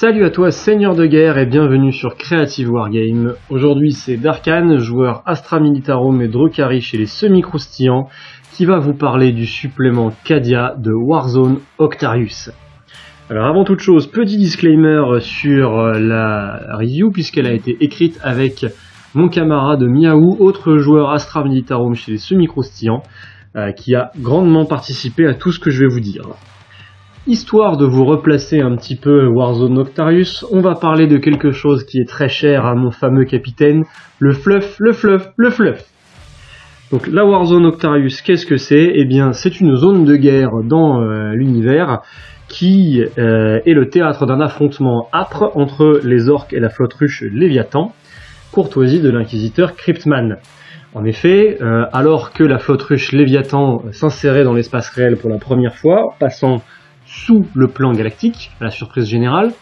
Salut à toi seigneur de guerre et bienvenue sur Creative Wargame. Aujourd'hui c'est Darkan, joueur Astra Militarum et Drukhari chez les semi-croustillants, qui va vous parler du supplément Cadia de Warzone Octarius. Alors avant toute chose, petit disclaimer sur la review puisqu'elle a été écrite avec mon camarade Miaou, autre joueur Astra Militarum chez les semi-croustillants, euh, qui a grandement participé à tout ce que je vais vous dire. Histoire de vous replacer un petit peu Warzone Noctarius, on va parler de quelque chose qui est très cher à mon fameux capitaine, le fluff, le fluff, le fluff. Donc la Warzone Octarius, qu'est-ce que c'est? Eh bien, c'est une zone de guerre dans euh, l'univers qui euh, est le théâtre d'un affrontement âpre entre les orques et la flotte ruche Léviathan, courtoisie de l'inquisiteur Cryptman. En effet, euh, alors que la flotte ruche Léviathan s'insérait dans l'espace réel pour la première fois, passant sous le plan galactique, à la surprise générale,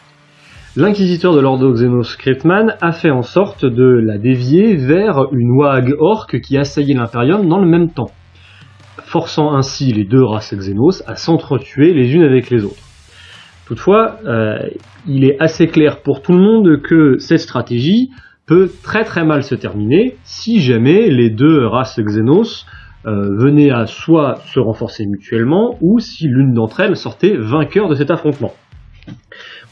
l'inquisiteur de l'Ordo Xenos Cryptman a fait en sorte de la dévier vers une wag orque qui assaillait l'Imperium dans le même temps, forçant ainsi les deux races Xenos à s'entretuer les unes avec les autres. Toutefois, euh, il est assez clair pour tout le monde que cette stratégie peut très très mal se terminer si jamais les deux races Xenos venaient à soit se renforcer mutuellement ou si l'une d'entre elles sortait vainqueur de cet affrontement.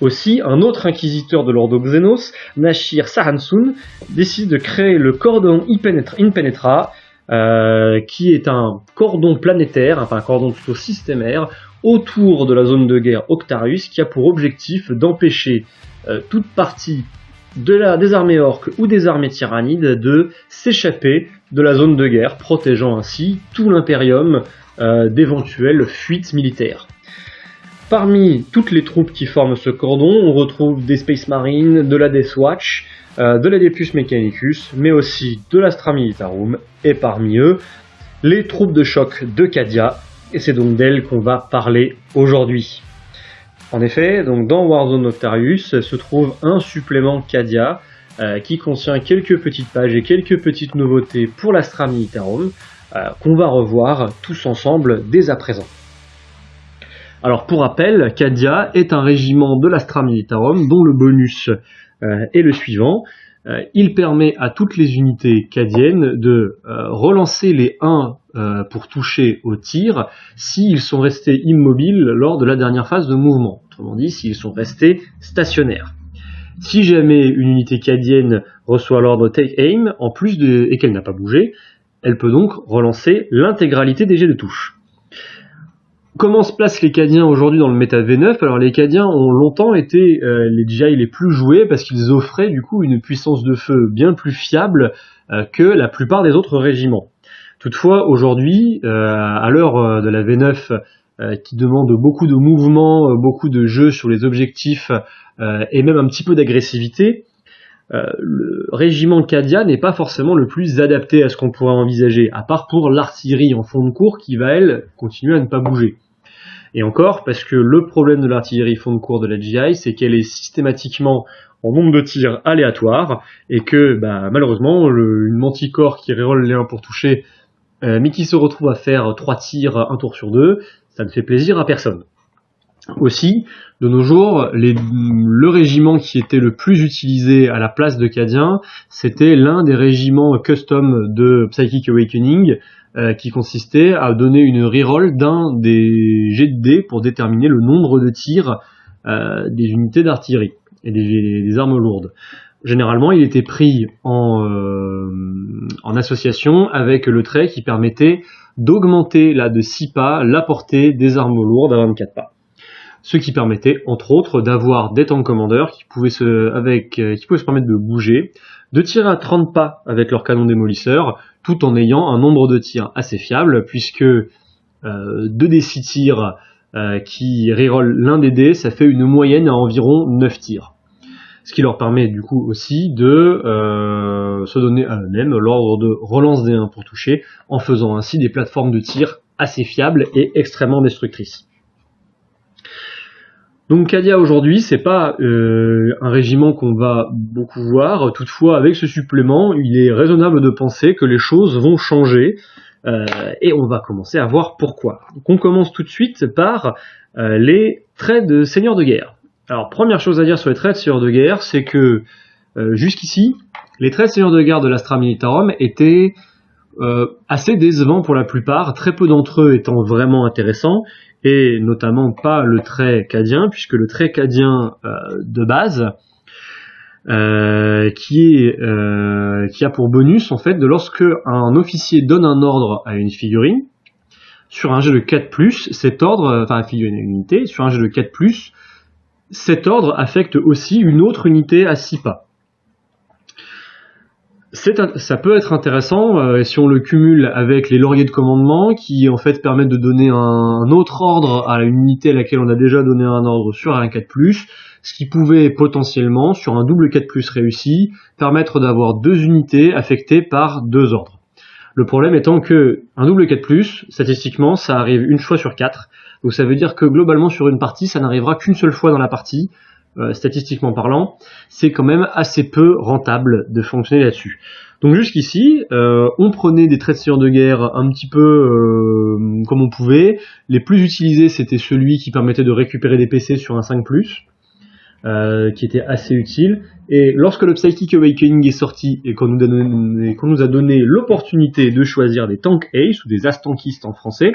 Aussi, un autre inquisiteur de l'Ordo Xenos, Nashir Sahansun, décide de créer le cordon Impenetra, euh, qui est un cordon planétaire, enfin un cordon plutôt systémaire, autour de la zone de guerre Octarius, qui a pour objectif d'empêcher euh, toute partie de la, des armées orques ou des armées tyrannides de s'échapper de la zone de guerre, protégeant ainsi tout l'impérium euh, d'éventuelles fuites militaires. Parmi toutes les troupes qui forment ce cordon, on retrouve des Space Marines, de la Death Watch, euh, de la Depus Mechanicus, mais aussi de l'Astra Militarum, et parmi eux, les troupes de choc de Cadia, et c'est donc d'elles qu'on va parler aujourd'hui. En effet, donc dans Warzone Noctarius se trouve un supplément Cadia euh, qui contient quelques petites pages et quelques petites nouveautés pour l'Astra Militarum euh, qu'on va revoir tous ensemble dès à présent. Alors pour rappel, Cadia est un régiment de l'Astra Militarum dont le bonus euh, est le suivant. il permet à toutes les unités cadiennes de relancer les 1 euh, pour toucher au tir s'ils sont restés immobiles lors de la dernière phase de mouvement. Autrement dit, s'ils sont restés stationnaires. Si jamais une unité cadienne reçoit l'ordre Take Aim, en plus de, et qu'elle n'a pas bougé, elle peut donc relancer l'intégralité des jets de touche. Comment se placent les Cadiens aujourd'hui dans le méta V9 Alors les Cadiens ont longtemps été euh, les GI les plus joués parce qu'ils offraient du coup une puissance de feu bien plus fiable euh, que la plupart des autres régiments. Toutefois, aujourd'hui, euh, à l'heure euh, de la V9 euh, qui demande beaucoup de mouvements, beaucoup de jeux sur les objectifs et même un petit peu d'agressivité, le régiment Cadia n'est pas forcément le plus adapté à ce qu'on pourrait envisager, à part pour l'artillerie en fond de cours qui va, elle, continuer à ne pas bouger. Et encore, parce que le problème de l'artillerie fond de cours de la GI, c'est qu'elle est systématiquement en nombre de tirs aléatoires, et que bah, malheureusement, le, une manticore qui reroll les 1 pour toucher euh, mais qui se retrouve à faire trois tirs un tour sur deux, ça ne fait plaisir à personne. Aussi, de nos jours, le régiment qui était le plus utilisé à la place de Cadien, c'était l'un des régiments custom de Psychic Awakening, euh, qui consistait à donner une reroll d'un des jets de dés pour déterminer le nombre de tirs euh, des unités d'artillerie et des, armes lourdes. Généralement, il était pris euh, en, association avec le trait qui permettait d'augmenter là de 6 pas la portée des armes lourdes à 24 pas. Ce qui permettait, entre autres, d'avoir des tank commandeurs qui pouvaient se, avec, euh, qui pouvaient se permettre de bouger, de tirer à 30 pas avec leur canon démolisseur, tout en ayant un nombre de tirs assez fiable, puisque euh, 2 des 6 tirs euh, qui reroll l'un des dés, ça fait une moyenne à environ 9 tirs ce qui leur permet du coup aussi de euh, se donner à eux-mêmes l'ordre de relance des 1 pour toucher, en faisant ainsi des plateformes de tir assez fiables et extrêmement destructrices. Donc Cadia aujourd'hui, c'est pas euh, un régiment qu'on va beaucoup voir. Toutefois, avec ce supplément, il est raisonnable de penser que les choses vont changer euh, et on va commencer à voir pourquoi. Donc on commence tout de suite par les traits de seigneur de guerre. Alors première chose à dire sur les traits de seigneur de guerre, c'est que euh, jusqu'ici, les traits de seigneur de guerre de l'Astra Militarum étaient euh, assez décevants pour la plupart, très peu d'entre eux étant vraiment intéressants, et notamment pas le trait cadien, puisque le trait cadien euh, de base, qui, est, qui a pour bonus en fait de lorsque un officier donne un ordre à une figurine, sur un jet de 4+, cet ordre, enfin une unité, sur un jet de 4+, cet ordre affecte aussi une autre unité à 6 pas. ça peut être intéressant euh, si on le cumule avec les lauriers de commandement qui en fait permettent de donner un, autre ordre à une unité à laquelle on a déjà donné un ordre sur un 4+, ce qui pouvait potentiellement, sur un double 4+, réussi, permettre d'avoir deux unités affectées par deux ordres. Le problème étant que un double 4+, statistiquement, ça arrive une fois sur 4, donc ça veut dire que globalement sur une partie, ça n'arrivera qu'une seule fois dans la partie, euh, statistiquement parlant. C'est quand même assez peu rentable de fonctionner là-dessus. Donc jusqu'ici, euh, on prenait des traits de de guerre un petit peu euh, comme on pouvait. Les plus utilisés, c'était celui qui permettait de récupérer des PC sur un 5+, euh, qui était assez utile. Et lorsque le Psychic Awakening est sorti et qu'on nous a donné l'opportunité de choisir des Tank Ace ou des Astankistes en français,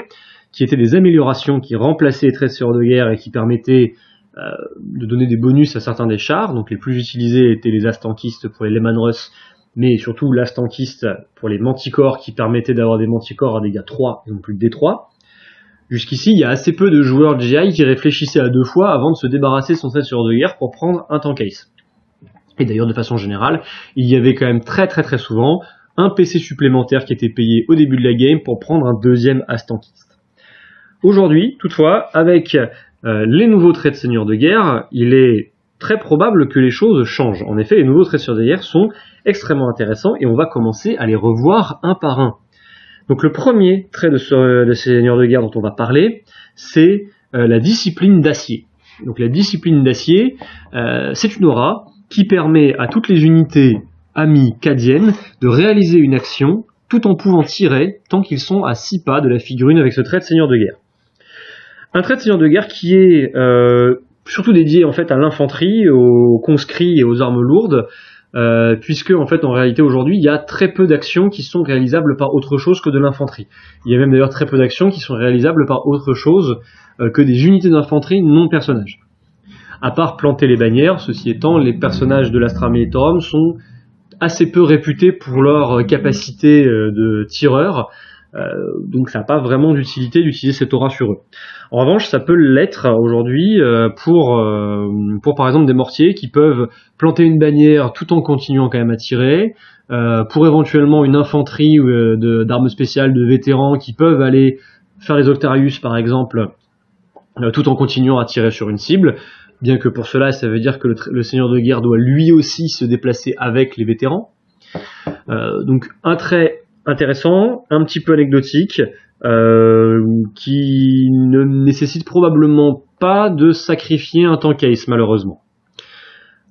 qui étaient des améliorations qui remplaçaient les tresseurs de guerre et qui permettaient euh, de donner des bonus à certains des chars. Donc les plus utilisés étaient les astankistes pour les Lehman Russ, mais surtout l'astankiste pour les manticores qui permettaient d'avoir des manticores à dégâts 3 et non plus de D3. Jusqu'ici, il y a assez peu de joueurs GI qui réfléchissaient à deux fois avant de se débarrasser de son tresseur de guerre pour prendre un tank ace. Et d'ailleurs, de façon générale, il y avait quand même très très très souvent un PC supplémentaire qui était payé au début de la game pour prendre un deuxième astankiste. Aujourd'hui, toutefois, avec euh, les nouveaux traits de seigneur de guerre, il est très probable que les choses changent. En effet, les nouveaux traits de seigneur de guerre sont extrêmement intéressants et on va commencer à les revoir un par un. Donc le premier trait de, seigneur de guerre dont on va parler, c'est euh, la discipline d'acier. Donc la discipline d'acier, euh, c'est une aura qui permet à toutes les unités amies cadiennes de réaliser une action tout en pouvant tirer tant qu'ils sont à 6 pas de la figurine avec ce trait de seigneur de guerre. Un trait de seigneur de guerre qui est euh, surtout dédié en fait à l'infanterie, aux conscrits et aux armes lourdes, euh, puisque en fait en réalité aujourd'hui il y a très peu d'actions qui sont réalisables par autre chose que de l'infanterie. Il y a même d'ailleurs très peu d'actions qui sont réalisables par autre chose euh, que des unités d'infanterie non personnages. À part planter les bannières, ceci étant, les personnages de l'Astra Militarum sont assez peu réputés pour leur capacité de tireur, donc ça n'a pas vraiment d'utilité d'utiliser cette aura sur eux. En revanche, ça peut l'être aujourd'hui euh, pour, euh, pour par exemple des mortiers qui peuvent planter une bannière tout en continuant quand même à tirer, euh, pour éventuellement une infanterie d'armes spéciales de vétérans qui peuvent aller faire les Octarius par exemple, tout en continuant à tirer sur une cible. Bien que pour cela, ça veut dire que le, seigneur de guerre doit lui aussi se déplacer avec les vétérans. donc un trait intéressant, un petit peu anecdotique, euh, qui ne nécessite probablement pas de sacrifier un tank case malheureusement.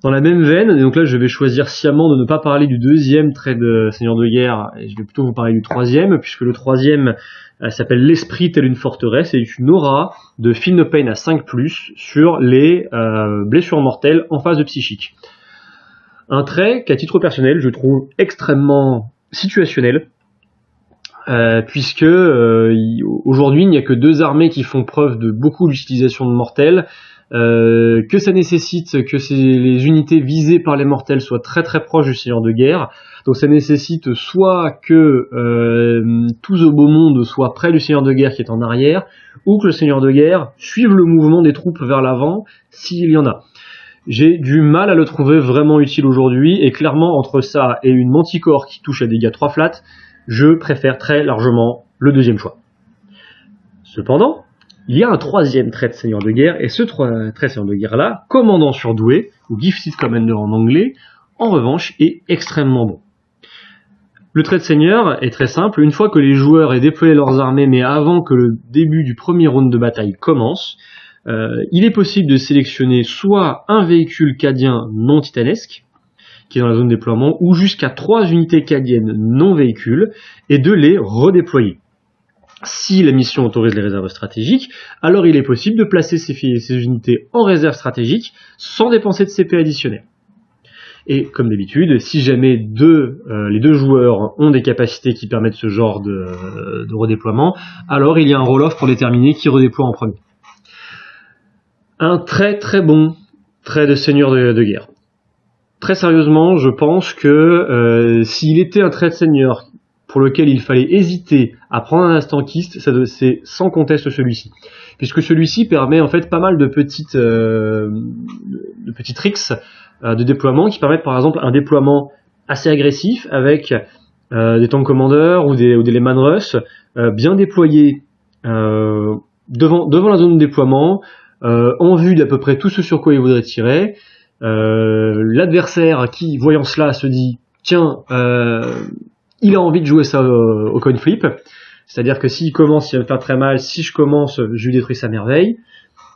Dans la même veine, et donc là je vais choisir sciemment de ne pas parler du deuxième trait de Seigneur de guerre, et je vais plutôt vous parler du troisième, puisque le troisième euh, s'appelle l'esprit tel une forteresse, et une aura de No Pain à 5+, sur les euh, blessures mortelles en phase de psychique. Un trait qu'à titre personnel je trouve extrêmement situationnel, euh, puisque euh, aujourd'hui il n'y a que deux armées qui font preuve de beaucoup d'utilisation de mortels, euh, que ça nécessite que les unités visées par les mortels soient très très proches du seigneur de guerre, donc ça nécessite soit que tout ce beau monde soit près du seigneur de guerre qui est en arrière, ou que le seigneur de guerre suive le mouvement des troupes vers l'avant s'il y en a. J'ai du mal à le trouver vraiment utile aujourd'hui, et clairement entre ça et une manticore qui touche à des dégâts 3 flats, je préfère très largement le deuxième choix. Cependant, il y a un troisième trait de seigneur de guerre, et ce trait de seigneur de guerre-là, commandant surdoué, ou gifted commander en anglais, en revanche, est extrêmement bon. Le trait de seigneur est très simple, une fois que les joueurs aient déployé leurs armées, mais avant que le début du premier round de bataille commence, euh, il est possible de sélectionner soit un véhicule cadien non titanesque, qui est dans la zone de déploiement, ou jusqu'à trois unités cadiennes non véhicules, et de les redéployer. Si la mission autorise les réserves stratégiques, alors il est possible de placer ces, unités en réserve stratégique sans dépenser de CP additionnel. Et comme d'habitude, si jamais euh, les deux joueurs ont des capacités qui permettent ce genre de, de redéploiement, alors il y a un roll-off pour déterminer qui redéploie en premier. Un très très bon trait de seigneur de, guerre. Très sérieusement, je pense que euh, s'il était un trait de seigneur pour lequel il fallait hésiter à prendre un instankiste, c'est sans conteste celui-ci. Puisque celui-ci permet en fait pas mal de petites, euh, de petits tricks euh, de déploiement qui permettent par exemple un déploiement assez agressif avec euh, des tank commanders ou des, ou des Lehman Russ bien déployés devant, devant la zone de déploiement, en vue d'à peu près tout ce sur quoi il voudrait tirer. L'adversaire qui, voyant cela, se dit tiens, il a envie de jouer ça au, coin flip. C'est-à-dire que s'il commence, il va me faire très mal. Si je commence, je lui détruis sa merveille.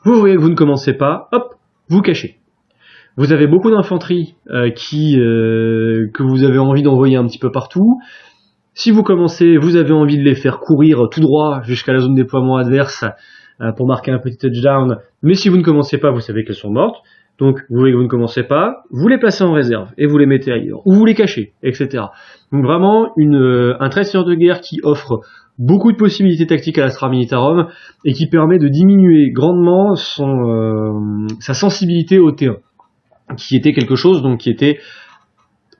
Vous voyez que vous ne commencez pas, hop, vous cachez. Vous avez beaucoup d'infanterie euh, qui euh, que vous avez envie d'envoyer un petit peu partout. Si vous commencez, vous avez envie de les faire courir tout droit jusqu'à la zone déploiement adverse euh, pour marquer un petit touchdown. Mais si vous ne commencez pas, vous savez qu'elles sont mortes. Donc, vous voyez que vous ne commencez pas, vous les placez en réserve et vous les mettez ailleurs, ou vous les cachez, etc. Donc vraiment une, euh, un traiteur de guerre qui offre beaucoup de possibilités tactiques à l'Astra Militarum et qui permet de diminuer grandement son, euh, sa sensibilité au T1, qui était quelque chose donc qui était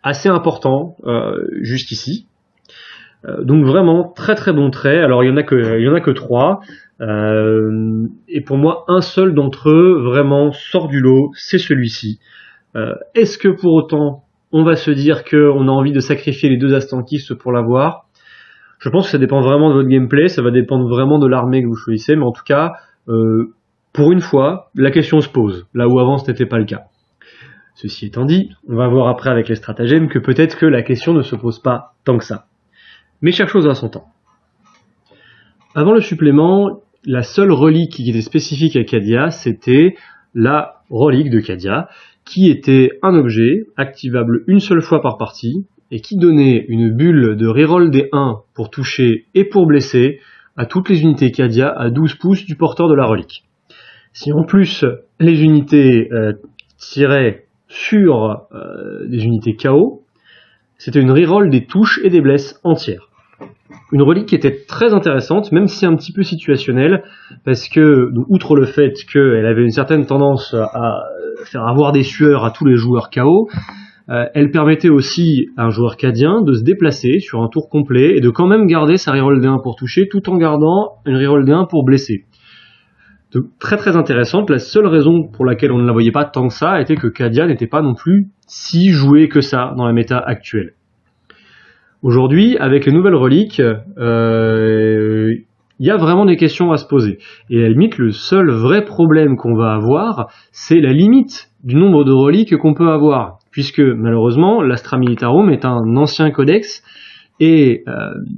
assez important euh, jusqu'ici. Donc vraiment très très bon trait. Alors il y en a que trois. Euh, et pour moi, un seul d'entre eux vraiment sort du lot, c'est celui-ci. Euh, est-ce que pour autant, on va se dire qu'on a envie de sacrifier les deux astankistes pour l'avoir? Je pense que ça dépend vraiment de votre gameplay, ça va dépendre vraiment de l'armée que vous choisissez, mais en tout cas, euh, pour une fois, la question se pose, là où avant ce n'était pas le cas. Ceci étant dit, on va voir après avec les stratagèmes que peut-être que la question ne se pose pas tant que ça. Mais chaque chose a son temps. Avant le supplément, la seule relique qui était spécifique à Cadia, c'était la relique de Cadia, qui était un objet activable une seule fois par partie, et qui donnait une bulle de reroll des 1 pour toucher et pour blesser à toutes les unités Cadia à 12 pouces du porteur de la relique. Si en plus les unités euh, tiraient sur euh, des unités KO, c'était une reroll des touches et des blesses entières une relique qui était très intéressante, même si un petit peu situationnelle, parce que, outre le fait qu'elle avait une certaine tendance à faire avoir des sueurs à tous les joueurs KO, euh, elle permettait aussi à un joueur cadien de se déplacer sur un tour complet et de quand même garder sa reroll D1 pour toucher tout en gardant une reroll D1 pour blesser. Donc, très très intéressante. La seule raison pour laquelle on ne la voyait pas tant que ça était que Kadia n'était pas non plus si joué que ça dans la méta actuelle. Aujourd'hui, avec les nouvelles reliques, euh, il y a vraiment des questions à se poser. Et à la limite, le seul vrai problème qu'on va avoir, c'est la limite du nombre de reliques qu'on peut avoir. Puisque malheureusement, l'Astra Militarum est un ancien codex, et euh,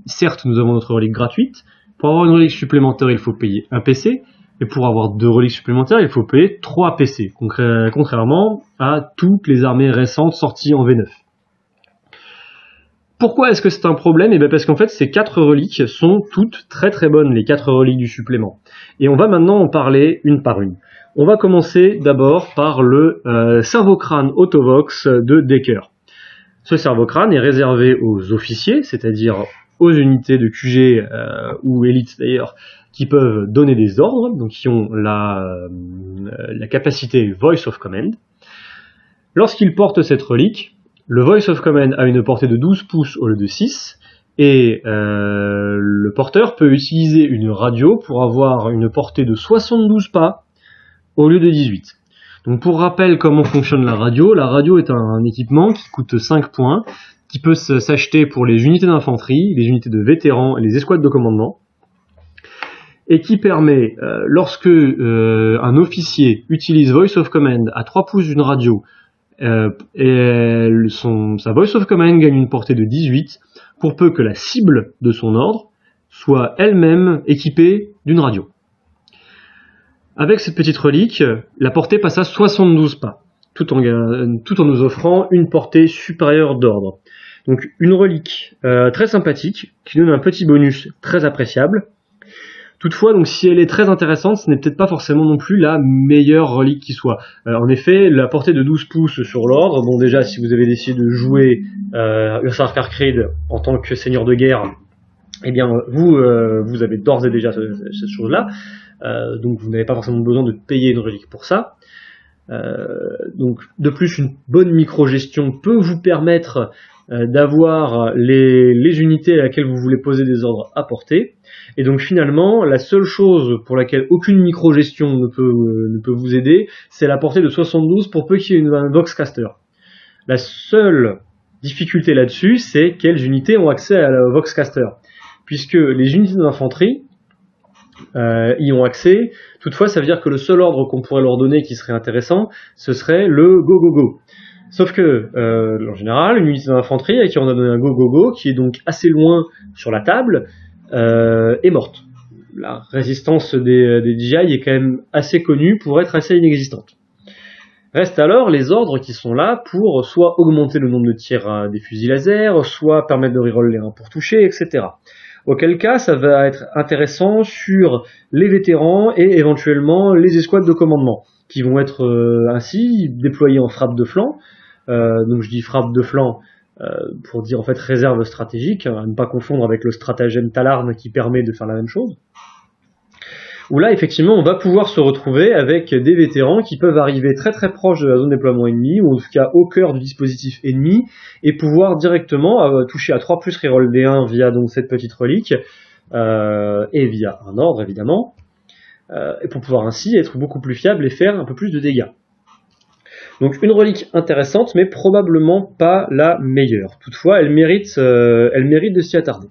certes, nous avons notre relique gratuite. Pour avoir une relique supplémentaire, il faut payer un PC, et pour avoir deux reliques supplémentaires, il faut payer trois PC, contrairement à toutes les armées récentes sorties en V9. Pourquoi est-ce que c'est un problème? Eh bien parce qu'en fait ces quatre reliques sont toutes très très bonnes, les quatre reliques du supplément. Et on va maintenant en parler une par une. On va commencer d'abord par le euh, cerveau-crâne Autovox de Decker. Ce cerveau-crâne est réservé aux officiers, c'est-à-dire aux unités de QG euh, ou élites d'ailleurs, qui peuvent donner des ordres, donc qui ont la, euh, la capacité Voice of Command. Lorsqu'ils portent cette relique, le Voice of Command a une portée de 12 pouces au lieu de 6, et euh, le porteur peut utiliser une radio pour avoir une portée de 72 pas au lieu de 18. Donc pour rappel comment fonctionne la radio, la radio est un, équipement qui coûte 5 points, qui peut s'acheter pour les unités d'infanterie, les unités de vétérans et les escouades de commandement, et qui permet, euh, lorsque euh, un officier utilise Voice of Command à 3 pouces d'une radio euh, et son, sa voice of command gagne une portée de 18 pour peu que la cible de son ordre soit elle-même équipée d'une radio. Avec cette petite relique, la portée passe à 72 pas, tout en, tout en nous offrant une portée supérieure d'ordre. Donc une relique euh, très sympathique, qui donne un petit bonus très appréciable, Toutefois, donc si elle est très intéressante, ce n'est peut-être pas forcément non plus la meilleure relique qui soit. Euh, en effet, la portée de 12 pouces sur l'ordre, bon déjà si vous avez décidé de jouer euh, Creed en tant que seigneur de guerre, eh bien vous, euh, vous avez d'ores et déjà cette chose-là, euh, donc vous n'avez pas forcément besoin de payer une relique pour ça. donc de plus, une bonne micro-gestion peut vous permettre d'avoir les, les unités à laquelle vous voulez poser des ordres à portée. Et donc finalement, la seule chose pour laquelle aucune micro-gestion ne peut, euh, vous aider, c'est la portée de 72 pour peu qu'il y ait une, un Voxcaster. La seule difficulté là-dessus, c'est quelles unités ont accès à la Voxcaster. Puisque les unités d'infanterie euh, y ont accès, toutefois ça veut dire que le seul ordre qu'on pourrait leur donner qui serait intéressant, ce serait le go go go. Sauf que, euh, en général, une unité d'infanterie à qui on a donné un go go go, qui est donc assez loin sur la table, euh, est morte. La résistance des, des DJI est quand même assez connue pour être assez inexistante. Restent alors les ordres qui sont là pour soit augmenter le nombre de tirs des fusils laser, soit permettre de reroll les 1 pour toucher, etc. Auquel cas, ça va être intéressant sur les vétérans et éventuellement les escouades de commandement, qui vont être euh, ainsi déployés en frappe de flanc. Euh, donc je dis frappe de flanc euh, pour dire en fait réserve stratégique, à ne pas confondre avec le stratagème Talarn qui permet de faire la même chose. Où là, effectivement, on va pouvoir se retrouver avec des vétérans qui peuvent arriver très très proche de la zone de déploiement ennemi, ou en tout cas au cœur du dispositif ennemi, et pouvoir directement euh, toucher à 3 plus reroll D1 via donc cette petite relique, euh, et via un ordre évidemment, et pour pouvoir ainsi être beaucoup plus fiable et faire un peu plus de dégâts. Donc une relique intéressante, mais probablement pas la meilleure. Toutefois, elle mérite, euh, de s'y attarder.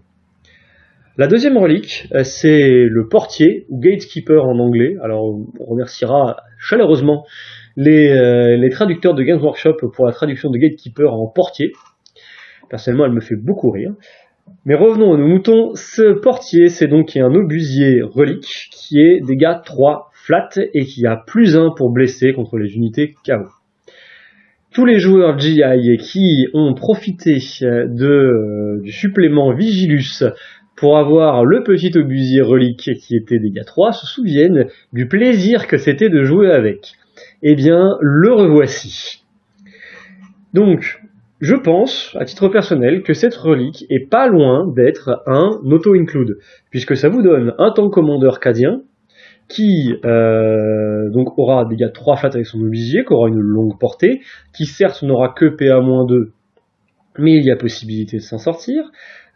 La deuxième relique, euh, c'est le portier, ou gatekeeper en anglais. Alors on remerciera chaleureusement les, euh, les traducteurs de Games Workshop pour la traduction de gatekeeper en portier. Personnellement, elle me fait beaucoup rire. Mais revenons à nos moutons. Ce portier, c'est donc un obusier relique qui est dégâts 3 flat et qui a plus 1 pour blesser contre les unités KO tous les joueurs GI qui ont profité euh, euh, du supplément Vigilus pour avoir le petit obusier relique qui était dégâts 3 se souviennent du plaisir que c'était de jouer avec. Eh bien, le revoici. Donc, je pense, à titre personnel, que cette relique est pas loin d'être un auto-include, puisque ça vous donne un tank commandeur cadien, qui euh, donc aura des dégâts 3 flat avec son obusier, qui aura une longue portée, qui certes n'aura que PA-2, mais il y a possibilité de s'en sortir,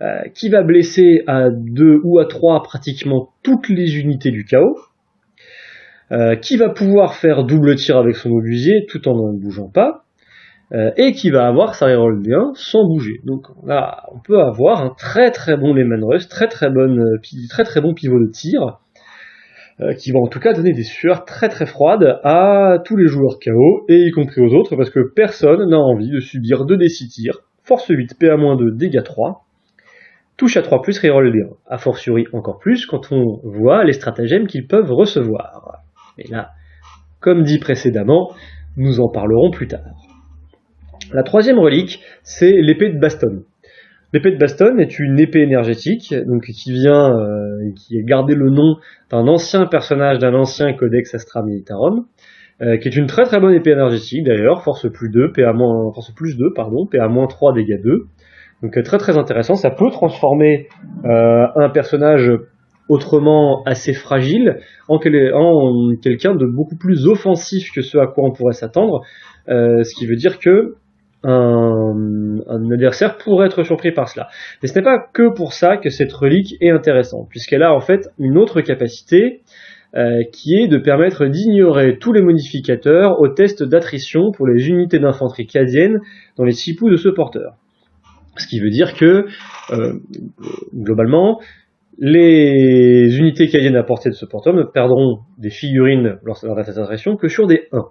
euh, qui va blesser à 2 ou à 3 pratiquement toutes les unités du chaos, euh, qui va pouvoir faire double tir avec son obusier tout en ne bougeant pas, et qui va avoir sa reroll D1 sans bouger. Donc là, on peut avoir un très très bon Lehman Rush, très très, bonne, très très bon pivot de tir, euh, qui va en tout cas donner des sueurs très très froides à tous les joueurs KO, et y compris aux autres, parce que personne n'a envie de subir 2d6 tirs, force 8, PA-2, dégâts 3, touche à 3+, reroll D1. A fortiori encore plus quand on voit les stratagèmes qu'ils peuvent recevoir. Et là, comme dit précédemment, nous en parlerons plus tard. La troisième relique, c'est l'épée de Baston. L'épée de Baston est une épée énergétique, donc qui vient, euh, qui est gardé le nom d'un ancien personnage d'un ancien codex Astra Militarum, euh, qui est une très très bonne épée énergétique d'ailleurs, force plus 2, PA force plus 2, pardon, PA 3, dégâts 2. Donc euh, très très intéressant, ça peut transformer euh, un personnage autrement assez fragile en, en quelqu'un de beaucoup plus offensif que ce à quoi on pourrait s'attendre, ce qui veut dire que un, adversaire pourrait être surpris par cela. Mais ce n'est pas que pour ça que cette relique est intéressante, puisqu'elle a en fait une autre capacité euh, qui est de permettre d'ignorer tous les modificateurs au test d'attrition pour les unités d'infanterie cadiennes dans les six de ce porteur. Ce qui veut dire que, euh, globalement, les unités cadiennes à portée de ce porteur ne perdront des figurines lors de leur test d'attrition que sur des 1.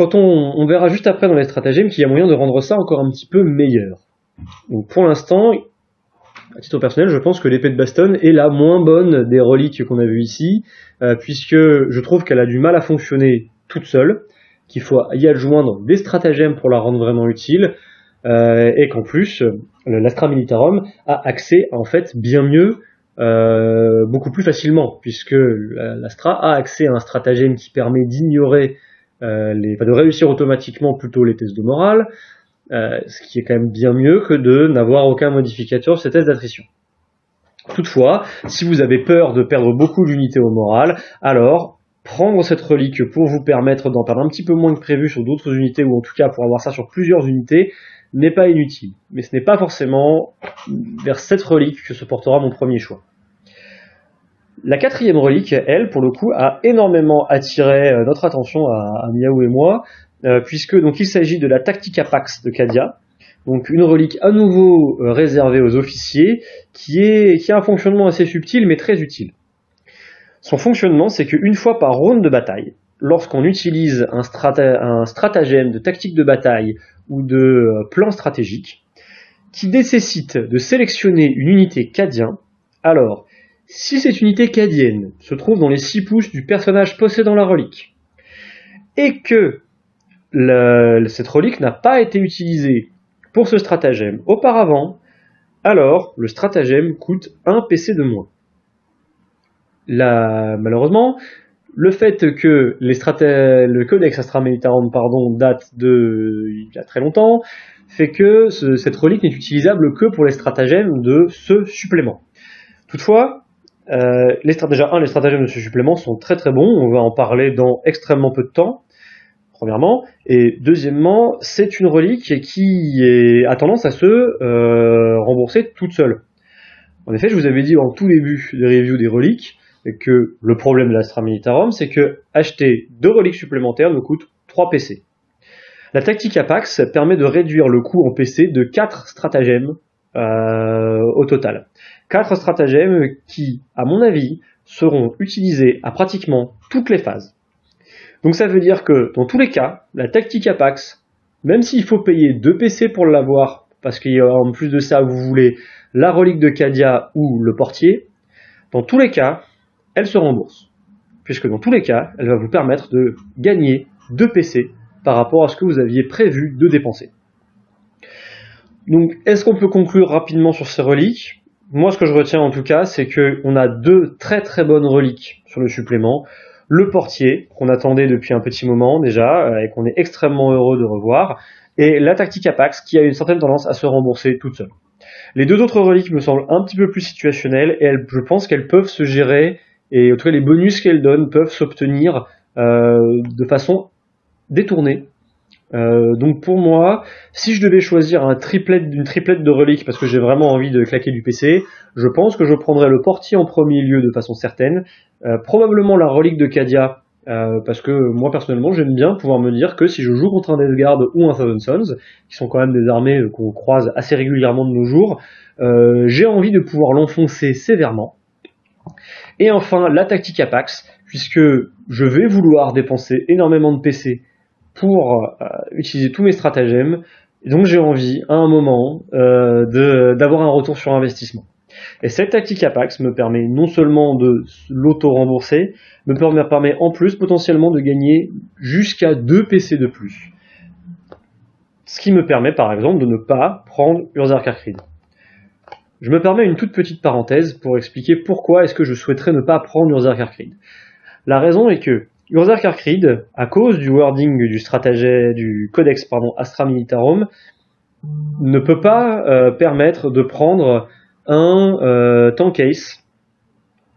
Quand on, verra juste après dans les stratagèmes qu'il y a moyen de rendre ça encore un petit peu meilleur. Pour l'instant, à titre personnel, je pense que l'épée de Baston est la moins bonne des reliques qu'on a vues ici, euh, puisque je trouve qu'elle a du mal à fonctionner toute seule, qu'il faut y adjoindre des stratagèmes pour la rendre vraiment utile, euh, et qu'en plus, l'Astra Militarum a accès en fait bien mieux euh, beaucoup plus facilement, puisque l'Astra a accès à un stratagème qui permet d'ignorer les, enfin, de réussir automatiquement plutôt les tests de morale, euh, ce qui est quand même bien mieux que de n'avoir aucun modificateur sur ces tests d'attrition. Toutefois, si vous avez peur de perdre beaucoup d'unités au moral, alors prendre cette relique pour vous permettre d'en perdre un petit peu moins que prévu sur d'autres unités, ou en tout cas pour avoir ça sur plusieurs unités, n'est pas inutile. Mais ce n'est pas forcément vers cette relique que se portera mon premier choix. La quatrième relique, elle, pour le coup, a énormément attiré euh, notre attention à, Miaou et moi, euh, puisque donc il s'agit de la Tactica Pax de Cadia, donc une relique à nouveau euh, réservée aux officiers, qui, est, qui a un fonctionnement assez subtil mais très utile. Son fonctionnement, c'est qu'une fois par round de bataille, lorsqu'on utilise un, un, stratagème de tactique de bataille ou de plan stratégique, qui nécessite de sélectionner une unité cadien, alors si cette unité cadienne se trouve dans les 6 pouces du personnage possédant la relique, et que cette relique n'a pas été utilisée pour ce stratagème auparavant, alors le stratagème coûte 1 PC de moins. malheureusement, le fait que le codex Astra Militarum date de il y a très longtemps fait que cette relique n'est utilisable que pour les stratagèmes de ce supplément. Toutefois, euh, les, un, les stratagèmes de ce supplément sont très très bons, on va en parler dans extrêmement peu de temps, premièrement, et deuxièmement, c'est une relique qui a tendance à se euh, rembourser toute seule. En effet, je vous avais dit en tout début des reviews des reliques que le problème de l'Astra Militarum, c'est que acheter deux reliques supplémentaires nous coûte 3 PC. La tactique Apax permet de réduire le coût en PC de 4 stratagèmes euh, au total. Quatre stratagèmes qui, à mon avis, seront utilisés à pratiquement toutes les phases. Donc ça veut dire que dans tous les cas, la tactique Apax, même s'il faut payer 2 PC pour l'avoir, parce qu'en plus de ça, vous voulez la relique de Cadia ou le portier, dans tous les cas, elle se rembourse. Puisque dans tous les cas, elle va vous permettre de gagner 2 PC par rapport à ce que vous aviez prévu de dépenser. Donc, est-ce qu'on peut conclure rapidement sur ces reliques? Moi, ce que je retiens en tout cas, c'est qu'on a deux très très bonnes reliques sur le supplément. Le portier, qu'on attendait depuis un petit moment déjà, euh, et qu'on est extrêmement heureux de revoir, et la tactique Apax, qui a une certaine tendance à se rembourser toute seule. Les deux autres reliques me semblent un petit peu plus situationnelles, et je pense qu'elles peuvent se gérer, et en tout cas les bonus qu'elles donnent peuvent s'obtenir euh, de façon détournée euh, donc pour moi, si je devais choisir un triplet, une triplette de reliques parce que j'ai vraiment envie de claquer du PC, je pense que je prendrais le portier en premier lieu de façon certaine, euh, probablement la relique de Cadia euh, parce que moi personnellement j'aime bien pouvoir me dire que si je joue contre un Death Guard ou un Thousand Sons, qui sont quand même des armées qu'on croise assez régulièrement de nos jours, j'ai envie de pouvoir l'enfoncer sévèrement. Et enfin la tactique Apax, puisque je vais vouloir dépenser énormément de PC pour euh, utiliser tous mes stratagèmes. donc j'ai envie, à un moment, euh, d'avoir un retour sur investissement. Et cette tactique Apax me permet non seulement de l'auto-rembourser, me permet en plus potentiellement de gagner jusqu'à 2 PC de plus. Ce qui me permet par exemple de ne pas prendre Urzark Creed. Je me permets une toute petite parenthèse pour expliquer pourquoi est-ce que je souhaiterais ne pas prendre Urzark Creed. La raison est que Urzar Karkrid, à cause du wording du stratagème, du codex Astra Militarum, ne peut pas euh, permettre de prendre un euh, tank case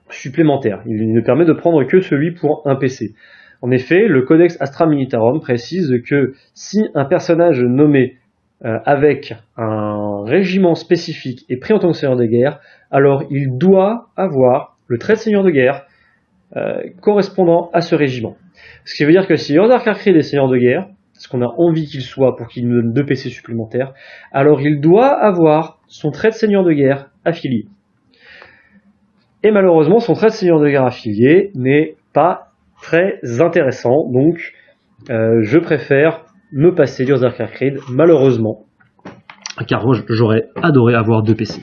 supplémentaire. Il ne permet de prendre que celui pour un PC. En effet, le codex Astra Militarum précise que si un personnage nommé euh, avec un régiment spécifique est pris en tant que seigneur de guerre, alors il doit avoir le trait de seigneur de guerre euh, correspondant à ce régiment. Ce qui veut dire que si Yordar Karkrid est seigneur de guerre, ce qu'on a envie qu'il soit pour qu'il nous donne deux PC supplémentaires, alors il doit avoir son trait de seigneur de guerre affilié. Et malheureusement, son trait de seigneur de guerre affilié n'est pas très intéressant, donc euh, je préfère me passer d'Urzar Karkrid, malheureusement, car j'aurais adoré avoir deux PC.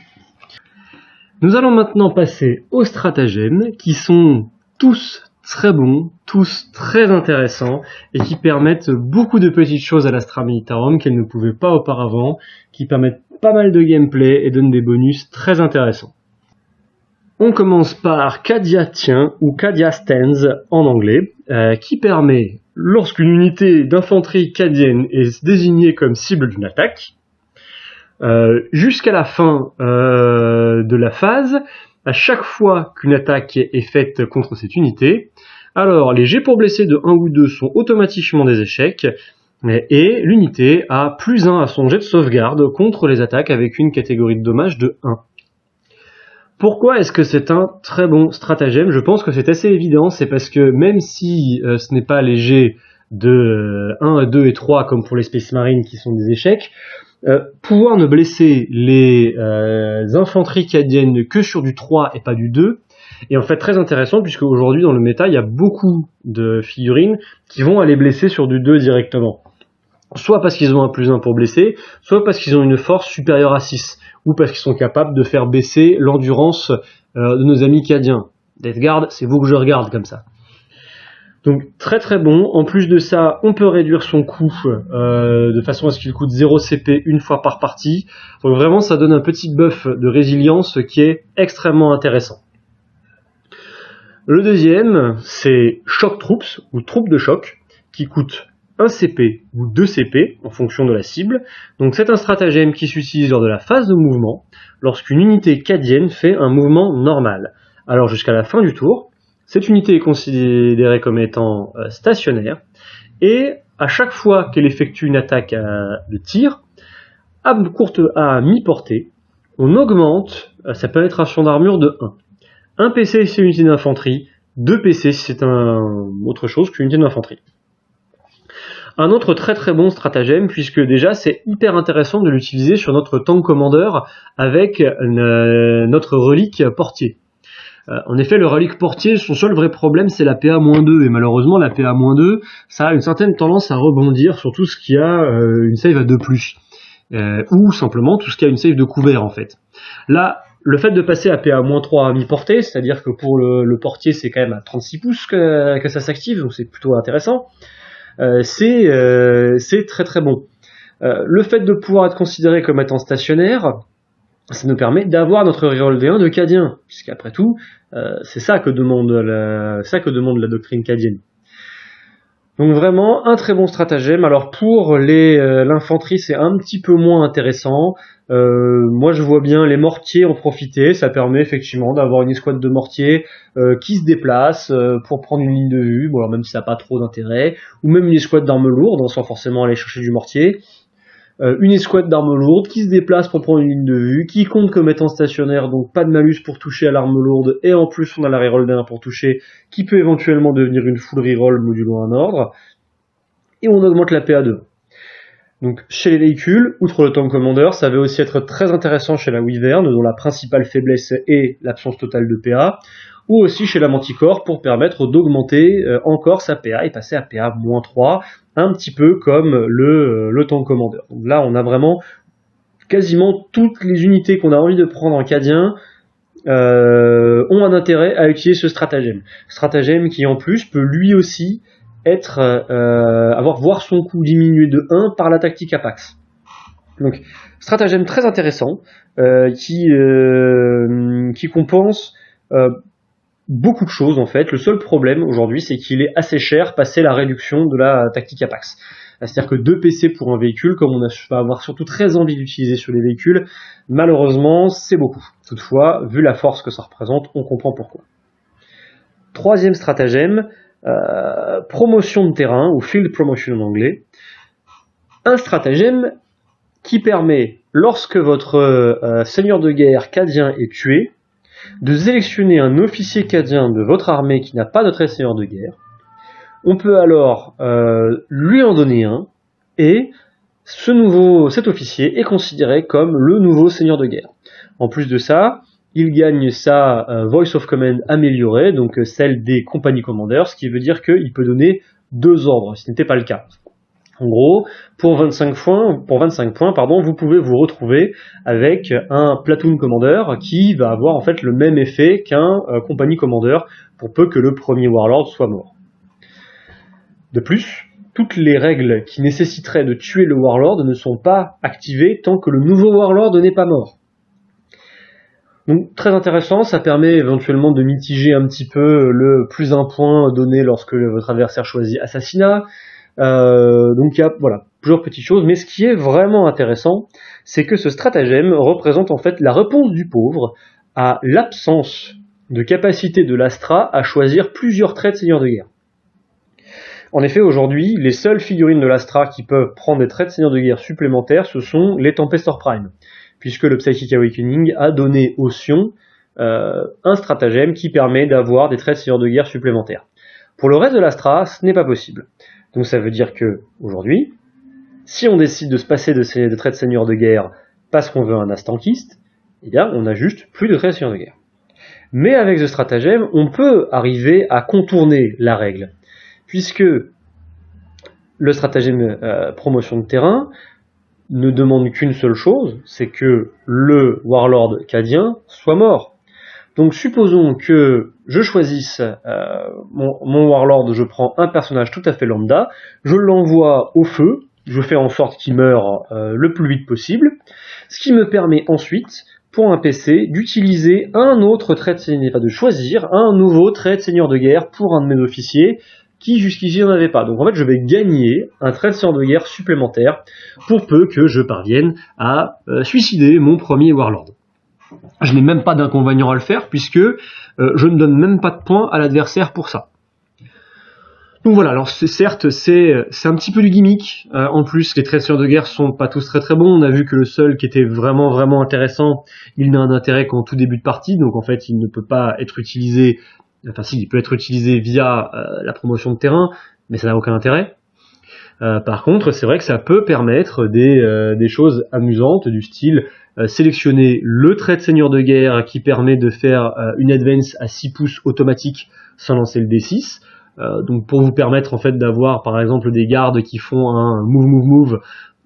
Nous allons maintenant passer aux stratagèmes, qui sont tous très bons, tous très intéressants et qui permettent beaucoup de petites choses à l'Astra Militarum qu'elle ne pouvait pas auparavant, qui permettent pas mal de gameplay et donnent des bonus très intéressants. On commence par Kadia Tien ou Kadia Stands en anglais, euh, qui permet, lorsqu'une unité d'infanterie cadienne est désignée comme cible d'une attaque, euh, jusqu'à la fin euh, de la phase, à chaque fois qu'une attaque est faite contre cette unité, alors les jets pour blesser de 1 ou 2 sont automatiquement des échecs, et l'unité a plus 1 à son jet de sauvegarde contre les attaques avec une catégorie de dommages de 1. Pourquoi est-ce que c'est un très bon stratagème? Je pense que c'est assez évident, c'est parce que même si euh, ce n'est pas léger de 1, 2 et 3 comme pour les Space Marines qui sont des échecs, euh, pouvoir ne blesser les euh, infanteries cadiennes que sur du 3 et pas du 2 est en fait très intéressant puisque aujourd'hui dans le méta il y a beaucoup de figurines qui vont aller blesser sur du 2 directement. Soit parce qu'ils ont un plus 1 pour blesser, soit parce qu'ils ont une force supérieure à 6 ou parce qu'ils sont capables de faire baisser l'endurance euh, de nos amis cadiens. Death Guard, c'est vous que je regarde comme ça. Donc très très bon. En plus de ça, on peut réduire son coût euh, de façon à ce qu'il coûte 0 CP une fois par partie. Donc vraiment, ça donne un petit buff de résilience qui est extrêmement intéressant. Le deuxième, c'est Shock Troops ou troupes de choc qui coûte 1 CP ou 2 CP en fonction de la cible. Donc c'est un stratagème qui s'utilise lors de la phase de mouvement lorsqu'une unité cadienne fait un mouvement normal. Alors jusqu'à la fin du tour, cette unité est considérée comme étant euh, stationnaire et à chaque fois qu'elle effectue une attaque de tir, à courte à mi-portée, on augmente euh, sa pénétration d'armure de 1. 1 PC c'est une unité d'infanterie, 2 PC c'est autre chose qu'une unité d'infanterie. Un autre très très bon stratagème, puisque déjà c'est hyper intéressant de l'utiliser sur notre tank commandeur avec euh, notre relique portier. Euh, en effet, le relique portier, son seul vrai problème, c'est la PA-2, et malheureusement, la PA-2, ça a une certaine tendance à rebondir sur tout ce qui a euh, une save à 2+, ou simplement tout ce qui a une save de couvert, en fait. Là, le fait de passer à PA-3 à mi-portée, c'est-à-dire que pour le, portier, c'est quand même à 36 pouces que, que ça s'active, donc c'est plutôt intéressant. Euh, euh, c'est très très bon. Euh, le fait de pouvoir être considéré comme étant stationnaire, ça nous permet d'avoir notre reroll D1 de cadien, puisqu'après tout, c'est ça que demande la, ça que demande la doctrine cadienne. Donc vraiment un très bon stratagème. Alors pour l'infanterie c'est un petit peu moins intéressant. Euh, moi, je vois bien les mortiers en profiter. Ça permet effectivement d'avoir une escouade de mortiers euh, qui se déplace euh, pour prendre une ligne de vue, bon, même si ça n'a pas trop d'intérêt, ou même une escouade d'armes lourdes, sans forcément aller chercher du mortier. Une escouade d'armes lourdes qui se déplace pour prendre une ligne de vue, qui compte comme étant stationnaire, donc pas de malus pour toucher à l'arme lourde, et en plus on a la reroll d'un pour toucher, qui peut éventuellement devenir une full reroll modulo un ordre, et on augmente la PA2. Donc chez les véhicules, outre le tank commander, ça va aussi être très intéressant chez la Wyvern, dont la principale faiblesse est l'absence totale de PA, ou aussi chez la Manticore pour permettre d'augmenter euh, encore sa PA et passer à PA-3, un petit peu comme le, euh, le tank commander. Là, on a vraiment quasiment toutes les unités qu'on a envie de prendre en cadien euh, ont un intérêt à utiliser ce stratagème. Stratagème qui en plus peut lui aussi être euh, avoir voir son coût diminué de 1 par la tactique Apax. Donc stratagème très intéressant euh, qui qui compense beaucoup de choses en fait. Le seul problème aujourd'hui c'est qu'il est assez cher passé la réduction de la tactique Apax. C'est-à-dire que 2 PC pour un véhicule, comme on va avoir surtout très envie d'utiliser sur les véhicules, malheureusement c'est beaucoup. Toutefois, vu la force que ça représente, on comprend pourquoi. Troisième stratagème, euh, promotion de terrain, ou field promotion en anglais, un stratagème qui permet, lorsque votre euh, seigneur de guerre cadien est tué, de sélectionner un officier cadien de votre armée qui n'a pas de seigneur de guerre. On peut alors euh, lui en donner un, et cet officier est considéré comme le nouveau seigneur de guerre. En plus de ça, il gagne sa euh, Voice of Command améliorée, donc euh, celle des compagnies commanders, ce qui veut dire qu'il peut donner deux ordres, ce n'était pas le cas. En gros, pour 25 points, pour 25 points pardon, vous pouvez vous retrouver avec un platoon commander qui va avoir en fait le même effet qu'un euh, compagnie commander pour peu que le premier warlord soit mort. De plus, toutes les règles qui nécessiteraient de tuer le warlord ne sont pas activées tant que le nouveau warlord n'est pas mort. Donc très intéressant, ça permet éventuellement de mitiger un petit peu le plus un point donné lorsque votre adversaire choisit assassinat. Euh, donc il y a voilà plusieurs petites choses, mais ce qui est vraiment intéressant, c'est que ce stratagème représente en fait la réponse du pauvre à l'absence de capacité de l'Astra à choisir plusieurs traits de seigneur de guerre. En effet, aujourd'hui, les seules figurines de l'Astra qui peuvent prendre des traits de seigneur de guerre supplémentaires, ce sont les Tempestor Prime, puisque le Psychic Awakening a donné au Sion euh, un stratagème qui permet d'avoir des traits de seigneur de guerre supplémentaires. Pour le reste de l'Astra, ce n'est pas possible. Donc ça veut dire que, aujourd'hui, si on décide de se passer de, ces, traits de seigneur de guerre parce qu'on veut un astankiste, eh bien, on n'a juste plus de traits de seigneur de guerre. Mais avec ce stratagème, on peut arriver à contourner la règle, puisque le stratagème euh, promotion de terrain ne demande qu'une seule chose, c'est que le warlord cadien soit mort. Donc supposons que je choisisse euh, mon, warlord, je prends un personnage tout à fait lambda, je l'envoie au feu, je fais en sorte qu'il meure euh, le plus vite possible, ce qui me permet ensuite pour un PC d'utiliser un autre trait de seigneur, pas de choisir un nouveau trait de seigneur de guerre pour un de mes officiers qui jusqu'ici n'en avait pas. Donc en fait je vais gagner un trait de seigneur de guerre supplémentaire pour peu que je parvienne à euh, suicider mon premier warlord. Je n'ai même pas d'inconvénient à le faire puisque euh, je ne donne même pas de points à l'adversaire pour ça. Donc voilà, alors certes c'est un petit peu du gimmick. Euh, en plus, les traits de guerre sont pas tous très très bons. On a vu que le seul qui était vraiment vraiment intéressant, il n'a un intérêt qu'en tout début de partie, donc en fait il ne peut pas être utilisé. Enfin si, il peut être utilisé via euh, la promotion de terrain, mais ça n'a aucun intérêt. Euh, par contre, c'est vrai que ça peut permettre des, des choses amusantes du style sélectionner le trait de seigneur de guerre qui permet de faire une advance à 6 pouces automatique sans lancer le D6 euh, donc pour vous permettre en fait d'avoir par exemple des gardes qui font un move move move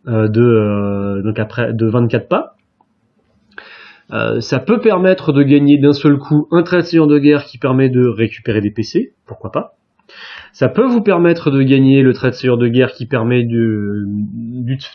euh, de euh, donc après de 24 pas. ça peut permettre de gagner d'un seul coup un trait de de guerre qui permet de récupérer des PC, pourquoi pas. Ça peut vous permettre de gagner le trait de seigneur de guerre qui permet de,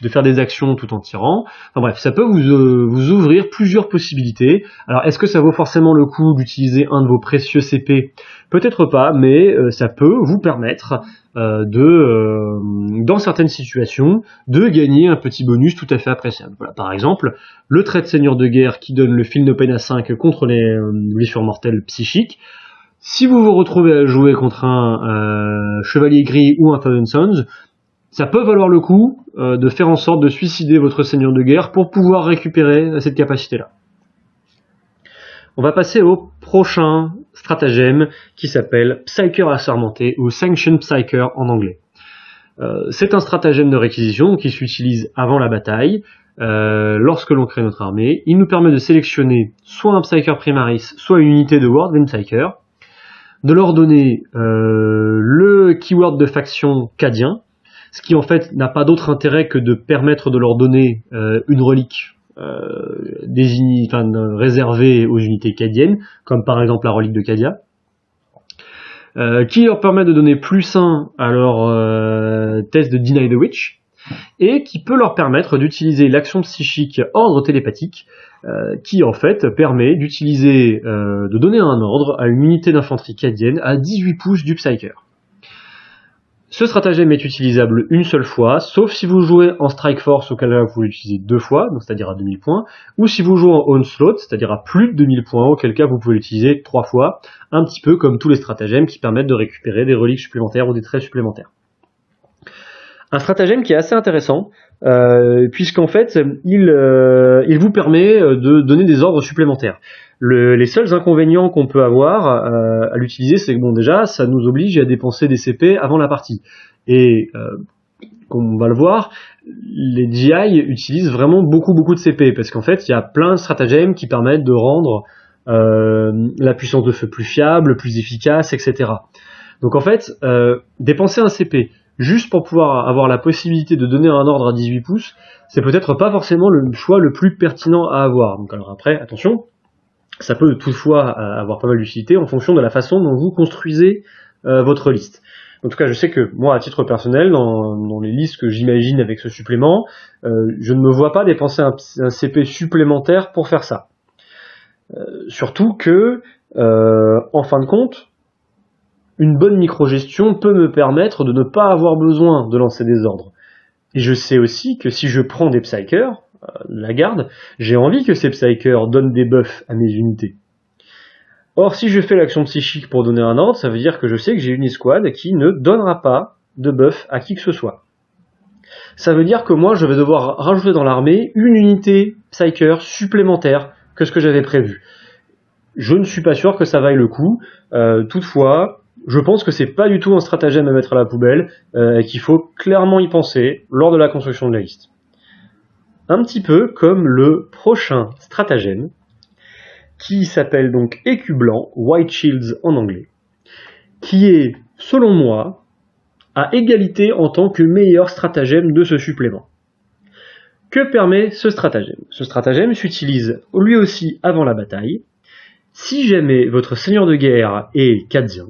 de faire des actions tout en tirant. Enfin bref, ça peut vous, euh, vous ouvrir plusieurs possibilités. Alors est-ce que ça vaut forcément le coup d'utiliser un de vos précieux CP Peut-être pas, mais euh, ça peut vous permettre euh, de, dans certaines situations, de gagner un petit bonus tout à fait appréciable. Voilà, par exemple, le trait de seigneur de guerre qui donne le fil de peine à 5 contre les blessures mortelles psychiques. Si vous vous retrouvez à jouer contre un euh, Chevalier Gris ou un Thousand Sons, ça peut valoir le coup euh, de faire en sorte de suicider votre Seigneur de guerre pour pouvoir récupérer cette capacité-là. On va passer au prochain stratagème qui s'appelle Psyker assermenté ou Sanction Psyker en anglais. Euh, c'est un stratagème de réquisition qui s'utilise avant la bataille, lorsque l'on crée notre armée. Il nous permet de sélectionner soit un Psyker Primaris, soit une unité de World Psyker de leur donner euh, le keyword de faction cadien, ce qui en fait n'a pas d'autre intérêt que de permettre de leur donner euh, une relique euh, enfin, réservée aux unités cadiennes, comme par exemple la relique de Cadia, euh, qui leur permet de donner plus 1 à leur test de Deny the Witch, et qui peut leur permettre d'utiliser l'action psychique ordre télépathique euh, qui en fait permet d'utiliser, euh, de donner un ordre à une unité d'infanterie cadienne à 18 pouces du Psyker. Ce stratagème est utilisable une seule fois, sauf si vous jouez en Strike Force, auquel cas vous pouvez l'utiliser deux fois, c'est-à-dire à 2000 points, ou si vous jouez en Onslaught, c'est-à-dire à plus de 2000 points, auquel cas vous pouvez l'utiliser trois fois, un petit peu comme tous les stratagèmes qui permettent de récupérer des reliques supplémentaires ou des traits supplémentaires. Un stratagème qui est assez intéressant, euh, puisqu'en fait, il, euh, il vous permet euh, de donner des ordres supplémentaires. Le, les seuls inconvénients qu'on peut avoir à l'utiliser, c'est que bon déjà, ça nous oblige à dépenser des CP avant la partie. Et comme on va le voir, les GI utilisent vraiment beaucoup beaucoup de CP, parce qu'en fait, il y a plein de stratagèmes qui permettent de rendre la puissance de feu plus fiable, plus efficace, etc. Donc en fait, dépenser un CP juste pour pouvoir avoir la possibilité de donner un ordre à 18 pouces, c'est peut-être pas forcément le choix le plus pertinent à avoir. Donc alors après, attention, ça peut toutefois euh, avoir pas mal d'utilité en fonction de la façon dont vous construisez euh, votre liste. En tout cas, je sais que moi, à titre personnel, dans, les listes que j'imagine avec ce supplément, euh, je ne me vois pas dépenser un, CP supplémentaire pour faire ça. surtout que, en fin de compte, une bonne microgestion peut me permettre de ne pas avoir besoin de lancer des ordres. Et je sais aussi que si je prends des psychers, la garde, j'ai envie que ces psychers donnent des buffs à mes unités. Or, si je fais l'action psychique pour donner un ordre, ça veut dire que je sais que j'ai une escouade qui ne donnera pas de buff à qui que ce soit. Ça veut dire que moi, je vais devoir rajouter dans l'armée une unité Psyker supplémentaire que ce que j'avais prévu. Je ne suis pas sûr que ça vaille le coup. Euh, toutefois, je pense que c'est pas du tout un stratagème à mettre à la poubelle euh, et qu'il faut clairement y penser lors de la construction de la liste. Un petit peu comme le prochain stratagème, qui s'appelle donc Écu blanc, White Shields en anglais, qui est, selon moi, à égalité en tant que meilleur stratagème de ce supplément. Que permet ce stratagème? Ce stratagème s'utilise lui aussi avant la bataille. Si jamais votre seigneur de guerre est cadien,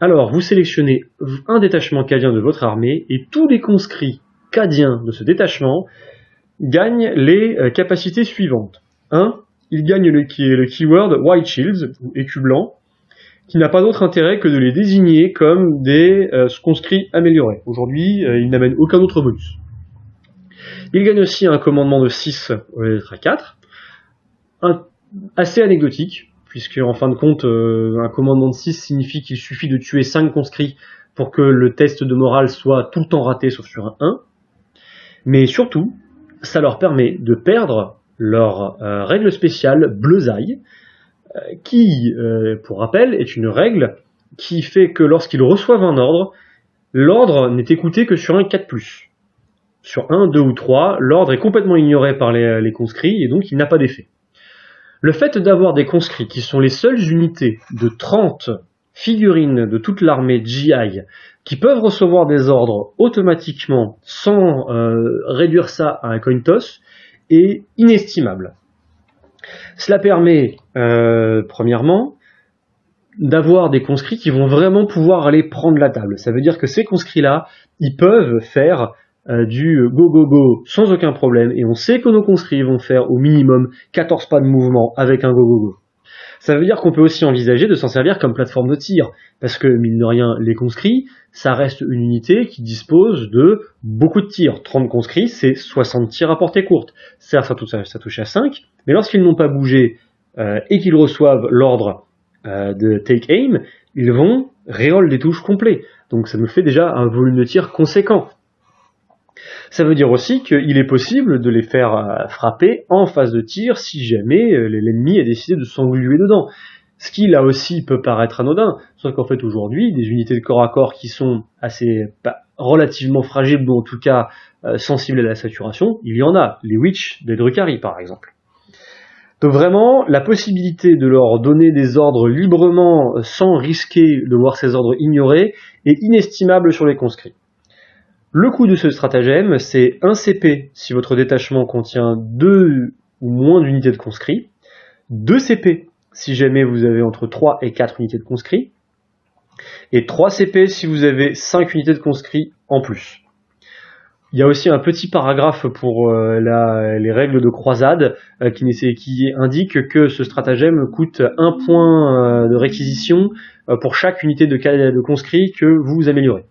alors vous sélectionnez un détachement cadien de votre armée et tous les conscrits cadiens de ce détachement gagnent les euh, capacités suivantes. 1 il gagne le, keyword White Shields, ou écu blanc, qui n'a pas d'autre intérêt que de les désigner comme des euh, conscrits améliorés. Aujourd'hui, euh, il n'amène aucun autre bonus. Il gagne aussi un commandement de 6 au lieu d'être à 4, assez anecdotique, puisque en fin de compte, euh, un commandement de 6 signifie qu'il suffit de tuer 5 conscrits pour que le test de morale soit tout le temps raté sauf sur un 1. Mais surtout, ça leur permet de perdre leur euh, règle spéciale Bleusaille, euh, qui, pour rappel, est une règle qui fait que lorsqu'ils reçoivent un ordre, l'ordre n'est écouté que sur un 4+. Sur 1, 2 ou 3, l'ordre est complètement ignoré par les conscrits et donc il n'a pas d'effet. Le fait d'avoir des conscrits qui sont les seules unités de 30 figurines de toute l'armée GI qui peuvent recevoir des ordres automatiquement sans euh, réduire ça à un coin toss est inestimable. Cela permet, euh, premièrement, d'avoir des conscrits qui vont vraiment pouvoir aller prendre la table. Ça veut dire que ces conscrits-là, ils peuvent faire du go go go sans aucun problème, et on sait que nos conscrits vont faire au minimum 14 pas de mouvement avec un go go go. Ça veut dire qu'on peut aussi envisager de s'en servir comme plateforme de tir, parce que, mine de rien, les conscrits, ça reste une unité qui dispose de beaucoup de tirs. 30 conscrits, c'est 60 tirs à portée courte. Certes, ça touche, ça touche à 5, mais lorsqu'ils n'ont pas bougé euh, et qu'ils reçoivent l'ordre euh, de take aim, ils vont réol des touches complets. Donc ça nous fait déjà un volume de tir conséquent. Ça veut dire aussi qu'il est possible de les faire euh, frapper en phase de tir si jamais euh, l'ennemi a décidé de s'engluer dedans. Ce qui là aussi peut paraître anodin, sauf qu'en fait aujourd'hui, des unités de corps à corps qui sont assez relativement fragiles, ou en tout cas euh, sensibles à la saturation, il y en a, les Witch des Drukhari par exemple. Donc vraiment, la possibilité de leur donner des ordres librement sans risquer de voir ces ordres ignorés est inestimable sur les conscrits. Le coût de ce stratagème, c'est 1 CP si votre détachement contient 2 ou moins d'unités de conscrits, 2 CP si jamais vous avez entre 3 et 4 unités de conscrits, et 3 CP si vous avez 5 unités de conscrits en plus. Il y a aussi un petit paragraphe pour euh, les règles de croisade euh, qui, indique que ce stratagème coûte un point euh, de réquisition pour chaque unité de, de conscrits que vous améliorez.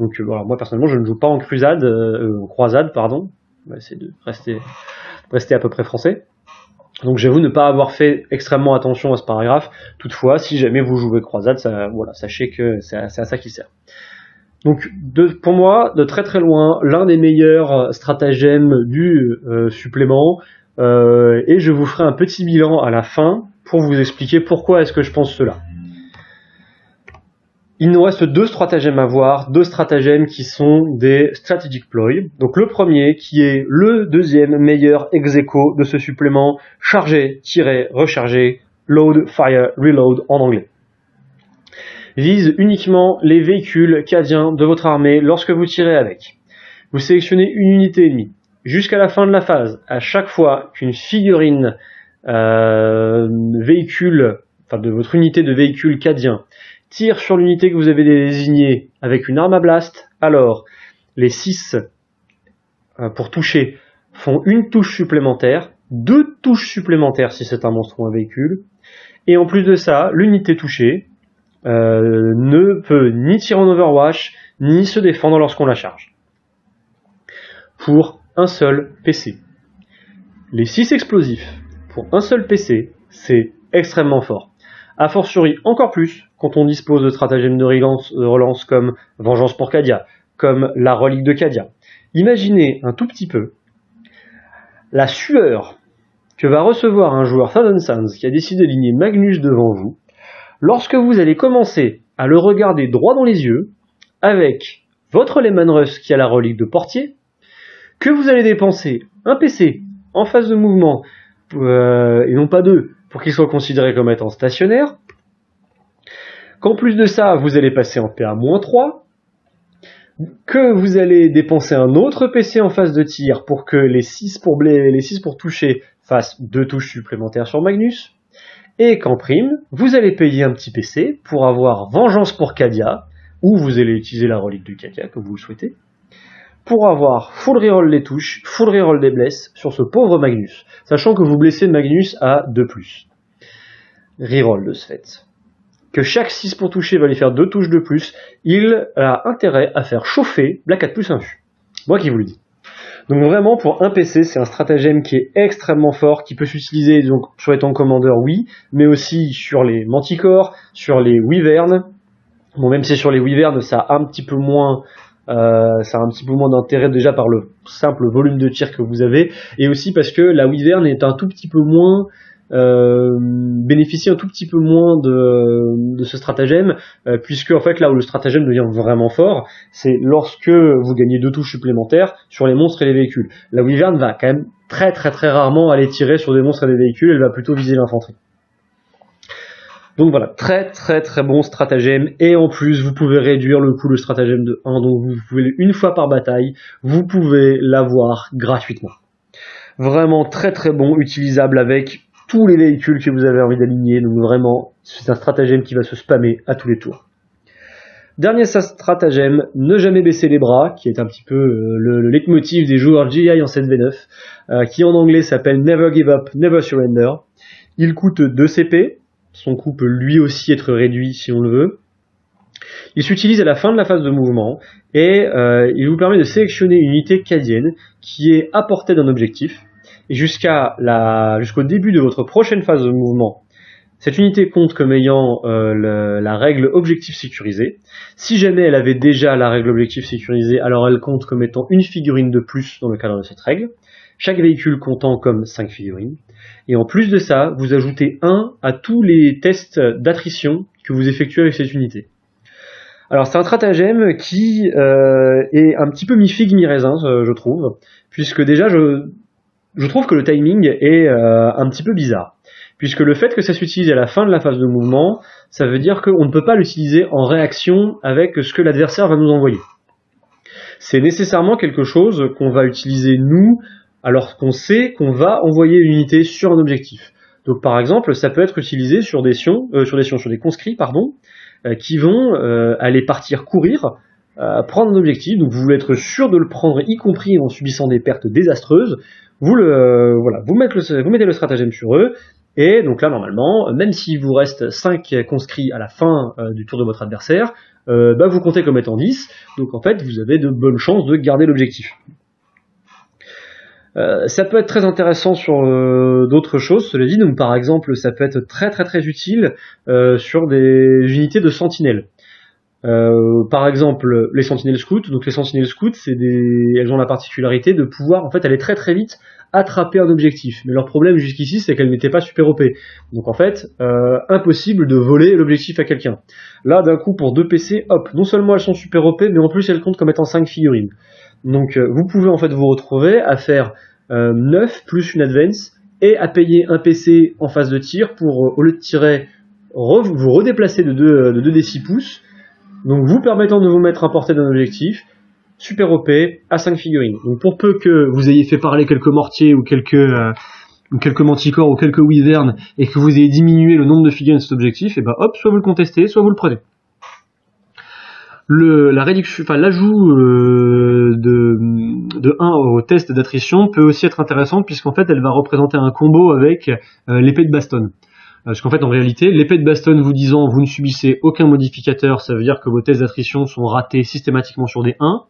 Donc euh, voilà, moi personnellement, je ne joue pas en crusade, euh, en croisade, pardon. Essayer de rester, rester à peu près français. Donc j'avoue ne pas avoir fait extrêmement attention à ce paragraphe. Toutefois, si jamais vous jouez croisade, voilà, sachez que c'est à, ça qui sert. Donc pour moi, de très très loin, l'un des meilleurs stratagèmes du euh, supplément. et je vous ferai un petit bilan à la fin pour vous expliquer pourquoi est-ce que je pense cela. Il nous reste deux stratagèmes à voir, deux stratagèmes qui sont des strategic ploy. Donc le premier qui est le deuxième meilleur ex de ce supplément, charger, tirer, recharger, load, fire, reload en anglais. Vise uniquement les véhicules cadiens de votre armée lorsque vous tirez avec. Vous sélectionnez une unité ennemie. Jusqu'à la fin de la phase, à chaque fois qu'une figurine euh, véhicule, enfin de votre unité de véhicule cadien tire sur l'unité que vous avez désignée avec une arme à blast, alors les 6 euh, pour toucher font une touche supplémentaire, deux touches supplémentaires si c'est un monstre ou un véhicule, Et en plus de ça, l'unité touchée euh, ne peut ni tirer en Overwatch, ni se défendre lorsqu'on la charge. Pour un seul PC. Les 6 explosifs pour un seul PC, c'est extrêmement fort. A fortiori encore plus quand on dispose de stratagèmes de relance, comme Vengeance pour Cadia, comme la relique de Cadia. Imaginez un tout petit peu la sueur que va recevoir un joueur Thousand Sands qui a décidé d'aligner Magnus devant vous, lorsque vous allez commencer à le regarder droit dans les yeux, avec votre Lehman Russ qui a la relique de portier, que vous allez dépenser un PC en phase de mouvement, euh, et non pas deux, pour qu'il soit considéré comme étant stationnaire, qu'en plus de ça, vous allez passer en PA-3, que vous allez dépenser un autre PC en phase de tir pour que les 6 pour, les 6 pour toucher fasse deux touches supplémentaires sur Magnus, et qu'en prime, vous allez payer un petit PC pour avoir Vengeance pour Cadia, ou vous allez utiliser la relique de Cadia, comme vous le souhaitez, pour avoir full reroll des touches, full reroll des blesses sur ce pauvre Magnus, sachant que vous blessez Magnus à 2+. Reroll de ce fait. Que chaque 6 pour toucher va lui faire 2 touches de plus, il a intérêt à faire chauffer Black 4 plus. Moi qui vous le dis. Donc vraiment pour un PC, c'est un stratagème qui est extrêmement fort, qui peut s'utiliser donc sur les tanks commandeurs, oui, mais aussi sur les manticores, sur les wyverns. Bon, même si sur les wyverns, ça a un petit peu moins, euh, ça a un petit peu moins d'intérêt déjà par le simple volume de tir que vous avez, et aussi parce que la wyvern est un tout petit peu moins euh, bénéficie un tout petit peu moins de, ce stratagème, euh, puisque en fait là où le stratagème devient vraiment fort, c'est lorsque vous gagnez deux touches supplémentaires sur les monstres et les véhicules. La Wyvern va quand même très très très rarement aller tirer sur des monstres et des véhicules, elle va plutôt viser l'infanterie. Donc voilà, très très très bon stratagème, et en plus vous pouvez réduire le coût de stratagème de 1, donc vous pouvez une fois par bataille, vous pouvez l'avoir gratuitement. Vraiment très très bon, utilisable avec tous les véhicules que vous avez envie d'aligner. Donc vraiment, c'est un stratagème qui va se spammer à tous les tours. Dernier stratagème, ne jamais baisser les bras, qui est un petit peu euh, le, leitmotiv des joueurs GI en 7v9, euh, qui en anglais s'appelle Never Give Up, Never Surrender. Il coûte 2 CP, son coût peut lui aussi être réduit si on le veut. Il s'utilise à la fin de la phase de mouvement et euh, il vous permet de sélectionner une unité cadienne qui est à portée d'un objectif et jusqu'à la, jusqu'au début de votre prochaine phase de mouvement, cette unité compte comme ayant euh, la règle objectif sécurisé. Si jamais elle avait déjà la règle objectif sécurisé, alors elle compte comme étant une figurine de plus dans le cadre de cette règle. Chaque véhicule comptant comme 5 figurines. Et en plus de ça, vous ajoutez 1 à tous les tests d'attrition que vous effectuez avec cette unité. Alors c'est un stratagème qui euh, est un petit peu mi-figue, mi-raisin, je trouve, puisque déjà je, je trouve que le timing est euh, un petit peu bizarre. Puisque le fait que ça s'utilise à la fin de la phase de mouvement, ça veut dire qu'on ne peut pas l'utiliser en réaction avec ce que l'adversaire va nous envoyer. C'est nécessairement quelque chose qu'on va utiliser nous alors qu'on sait qu'on va envoyer une unité sur un objectif. Donc par exemple, ça peut être utilisé sur des sions, euh, sur des sions, sur des conscrits, pardon, euh, qui vont aller partir courir, prendre un objectif. Donc vous voulez être sûr de le prendre, y compris en subissant des pertes désastreuses vous le voilà, vous mettez le, vous mettez le stratagème sur eux, et donc là normalement, même s'il vous reste 5 conscrits à la fin euh, du tour de votre adversaire, euh, bah, vous comptez comme étant 10, donc en fait vous avez de bonnes chances de garder l'objectif. Euh, ça peut être très intéressant sur d'autres choses, cela dit, donc par exemple ça peut être très très très utile sur des unités de sentinelles. Euh, par exemple, les sentinelles scouts. Donc les sentinelles scouts, c'est des, elles ont la particularité de pouvoir en fait aller très très vite attraper un objectif. Mais leur problème jusqu'ici, c'est qu'elles n'étaient pas super OP. Donc en fait, euh, impossible de voler l'objectif à quelqu'un. Là, d'un coup, pour deux PC, hop, non seulement elles sont super OP, mais en plus elles comptent comme étant 5 figurines. Donc euh, vous pouvez en fait vous retrouver à faire 9 plus une advance et à payer un PC en phase de tir pour, au lieu de tirer, vous redéplacer de 2, de 2 des 6 pouces donc vous permettant de vous mettre à portée d'un objectif, super OP, à 5 figurines. Donc pour peu que vous ayez fait parler quelques mortiers ou quelques, euh, quelques manticores ou quelques wyverns et que vous ayez diminué le nombre de figurines de cet objectif, et ben hop, soit vous le contestez, soit vous le prenez. Le, la réduction, enfin l'ajout euh, de, de 1 au test d'attrition peut aussi être intéressant puisqu'en fait elle va représenter un combo avec euh, l'épée de baston. Parce qu'en fait, en réalité, l'épée de baston vous disant vous ne subissez aucun modificateur, ça veut dire que vos tests d'attrition sont ratés systématiquement sur des 1.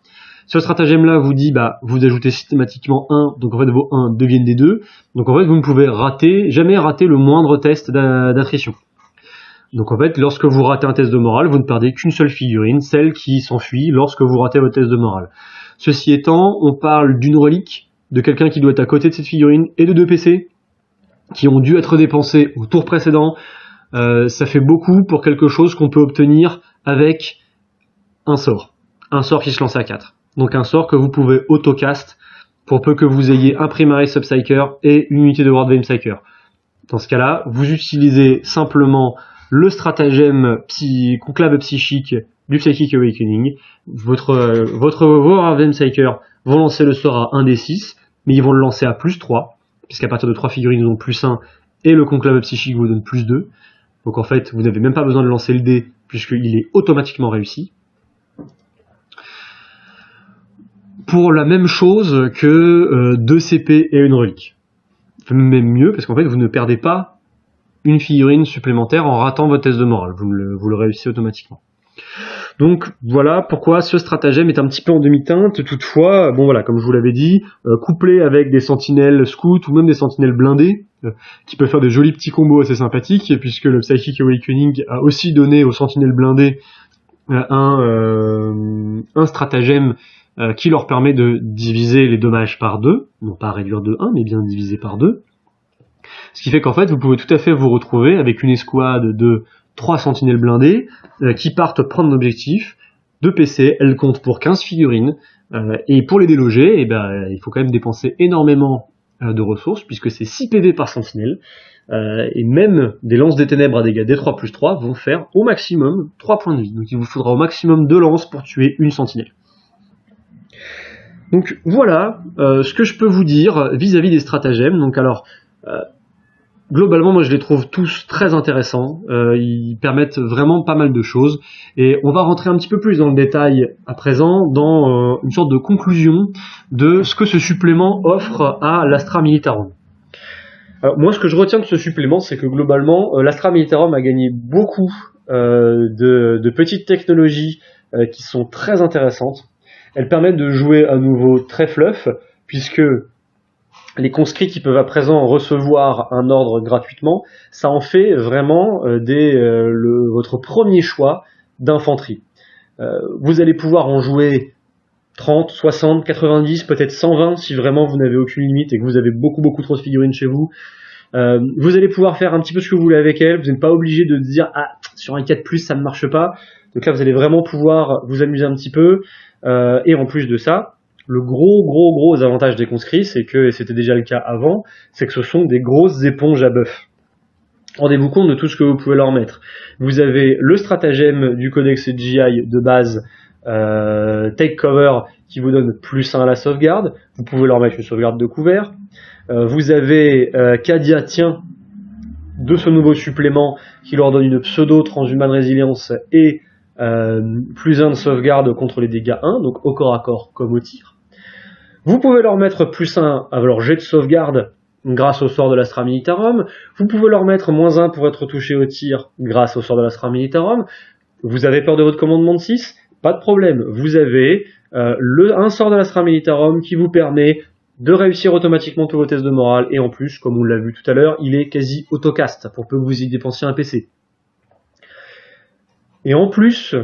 Ce stratagème-là vous dit, bah, vous ajoutez systématiquement 1, donc en fait vos 1 deviennent des 2. Donc en fait, vous ne pouvez rater, jamais rater le moindre test d'attrition. Donc en fait, lorsque vous ratez un test de morale, vous ne perdez qu'une seule figurine, celle qui s'enfuit lorsque vous ratez votre test de morale. Ceci étant, on parle d'une relique, de quelqu'un qui doit être à côté de cette figurine, et de deux PC, qui ont dû être dépensés au tour précédent. Euh, ça fait beaucoup pour quelque chose qu'on peut obtenir avec un sort. Un sort qui se lance à 4. Donc un sort que vous pouvez autocast pour peu que vous ayez un Primary Subpsyker et une unité de World Psyker. Dans ce cas-là, vous utilisez simplement le stratagème conclave psychique du Psychic Awakening. Votre, euh, votre World Psyker vont lancer le sort à 1 des 6, mais ils vont le lancer à plus 3, puisqu'à partir de 3 figurines, ils ont plus 1, et le conclave psychique vous donne plus 2. Donc en fait, vous n'avez même pas besoin de lancer le dé, puisqu'il est automatiquement réussi. Pour la même chose que 2 euh, CP et une relique. Même mieux, parce qu'en fait, vous ne perdez pas une figurine supplémentaire en ratant votre test de morale. Vous le, réussissez automatiquement. Donc voilà pourquoi ce stratagème est un petit peu en demi-teinte. Toutefois, bon voilà, comme je vous l'avais dit, euh, couplé avec des sentinelles scouts ou même des sentinelles blindées, euh, qui peuvent faire de jolis petits combos assez sympathiques, puisque le Psychic Awakening a aussi donné aux sentinelles blindées euh, un, un stratagème qui leur permet de diviser les dommages par deux, non pas réduire de 1, mais bien diviser par deux. Ce qui fait qu'en fait, vous pouvez tout à fait vous retrouver avec une escouade de trois sentinelles blindées euh, qui partent prendre l'objectif de PC, elles comptent pour 15 figurines, euh, et pour les déloger, eh ben, il faut quand même dépenser énormément euh, de ressources, puisque c'est 6 PV par sentinelle, et même des lances des ténèbres à dégâts D3 plus 3 vont faire au maximum 3 points de vie, donc il vous faudra au maximum 2 lances pour tuer une sentinelle. Donc voilà ce que je peux vous dire vis-à-vis -vis des stratagèmes. Donc alors, globalement, moi je les trouve tous très intéressants. Euh, ils permettent vraiment pas mal de choses. Et on va rentrer un petit peu plus dans le détail à présent, dans euh, une sorte de conclusion de ce que ce supplément offre à l'Astra Militarum. Alors, moi, ce que je retiens de ce supplément, c'est que globalement, euh, l'Astra Militarum a gagné beaucoup de, de, petites technologies qui sont très intéressantes. Elles permettent de jouer à nouveau très fluff, puisque les conscrits qui peuvent à présent recevoir un ordre gratuitement, ça en fait vraiment euh, euh, votre premier choix d'infanterie. Euh, vous allez pouvoir en jouer 30, 60, 90, peut-être 120 si vraiment vous n'avez aucune limite et que vous avez beaucoup beaucoup trop de figurines chez vous. vous allez pouvoir faire un petit peu ce que vous voulez avec elles, vous n'êtes pas obligé de dire ah sur un 4 ça ne marche pas. Donc là vous allez vraiment pouvoir vous amuser un petit peu et en plus de ça, le gros, gros, gros avantage des conscrits, c'est que, et c'était déjà le cas avant, c'est que ce sont des grosses éponges à bœuf. Rendez-vous compte de tout ce que vous pouvez leur mettre. Vous avez le stratagème du codex GI de base, euh, Take Cover, qui vous donne plus 1 à la sauvegarde. Vous pouvez leur mettre une sauvegarde de couvert. Euh, vous avez euh, Kadia Tient de ce nouveau supplément qui leur donne une pseudo transhumane résilience et euh, plus 1 de sauvegarde contre les dégâts 1, donc au corps à corps comme au tir. Vous pouvez leur mettre plus 1 à leur jet de sauvegarde grâce au sort de l'Astra Militarum. Vous pouvez leur mettre moins 1 pour être touché au tir grâce au sort de l'Astra Militarum. Vous avez peur de votre commandement de 6 Pas de problème. Vous avez euh, le, un sort de l'Astra Militarum qui vous permet de réussir automatiquement tous vos tests de morale. Et en plus, comme on l'a vu tout à l'heure, il est quasi autocast pour peu que vous y dépensiez un PC. Et en plus,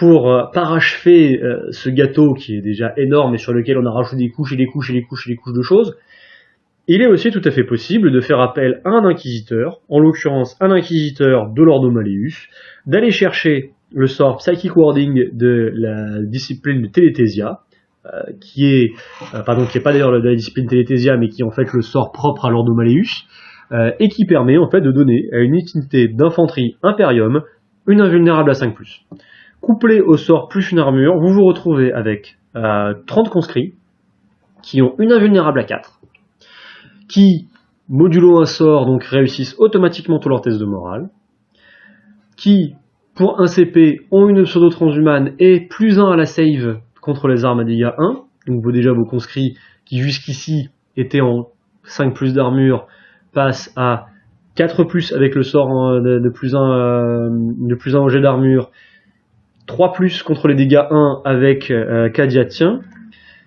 pour euh, parachever euh, ce gâteau qui est déjà énorme et sur lequel on a rajouté des couches et des couches et des couches et des couches de choses, il est aussi tout à fait possible de faire appel à un inquisiteur, en l'occurrence un inquisiteur de l'Ordo Malleus, d'aller chercher le sort Psychic Warding de la discipline de euh, qui est, pardon, qui est pas d'ailleurs la discipline Téléthésia, mais qui est en fait le sort propre à l'Ordo Malleus, et qui permet en fait de donner à une unité d'infanterie Imperium une invulnérable à 5+. Couplé au sort plus une armure, vous vous retrouvez avec 30 euh, conscrits qui ont une invulnérable à 4, qui, modulo un sort, donc réussissent automatiquement tous leurs tests de morale, qui, pour un CP, ont une pseudo transhumane et plus 1 à la save contre les armes à dégâts 1, donc vous déjà vos conscrits qui jusqu'ici étaient en 5 plus d'armure passent à 4 plus avec le sort de, plus 1 de plus 1 au jet d'armure, 3 plus contre les dégâts 1 avec Kadia tient.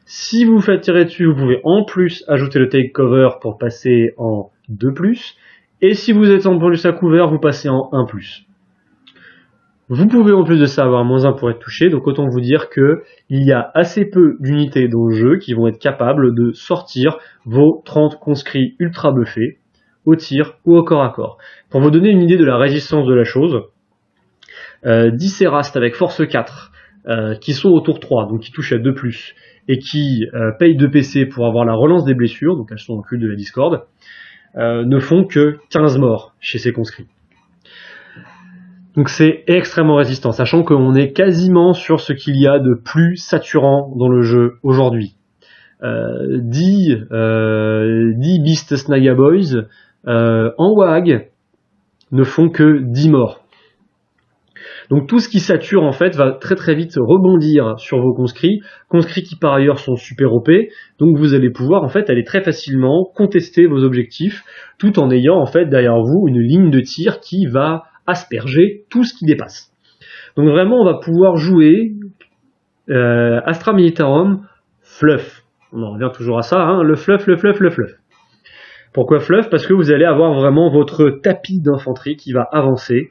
Si vous faites tirer dessus, vous pouvez en plus ajouter le take cover pour passer en 2 plus. Et si vous êtes en plus à couvert, vous passez en 1 plus. Vous pouvez en plus de ça avoir moins 1 pour être touché, donc autant vous dire que il y a assez peu d'unités dans le jeu qui vont être capables de sortir vos 30 conscrits ultra buffés au tir ou au corps à corps. Pour vous donner une idée de la résistance de la chose, euh, 10 Erast avec force 4, euh, qui sont au tour 3, donc qui touchent à 2+, et qui euh, payent 2 PC pour avoir la relance des blessures, donc elles sont cul de la Discord, euh, ne font que 15 morts chez ces conscrits. Donc c'est extrêmement résistant, sachant qu'on est quasiment sur ce qu'il y a de plus saturant dans le jeu aujourd'hui. Euh, 10, euh, 10 Beast Snaga Boys euh, en WAG ne font que 10 morts. Donc tout ce qui sature en fait va très très vite rebondir sur vos conscrits, conscrits qui par ailleurs sont super OP, donc vous allez pouvoir en fait aller très facilement contester vos objectifs tout en ayant en fait derrière vous une ligne de tir qui va asperger tout ce qui dépasse. Donc vraiment, on va pouvoir jouer euh, Astra Militarum fluff. On en revient toujours à ça, hein, le fluff, le fluff, le fluff. Pourquoi fluff? Parce que vous allez avoir vraiment votre tapis d'infanterie qui va avancer,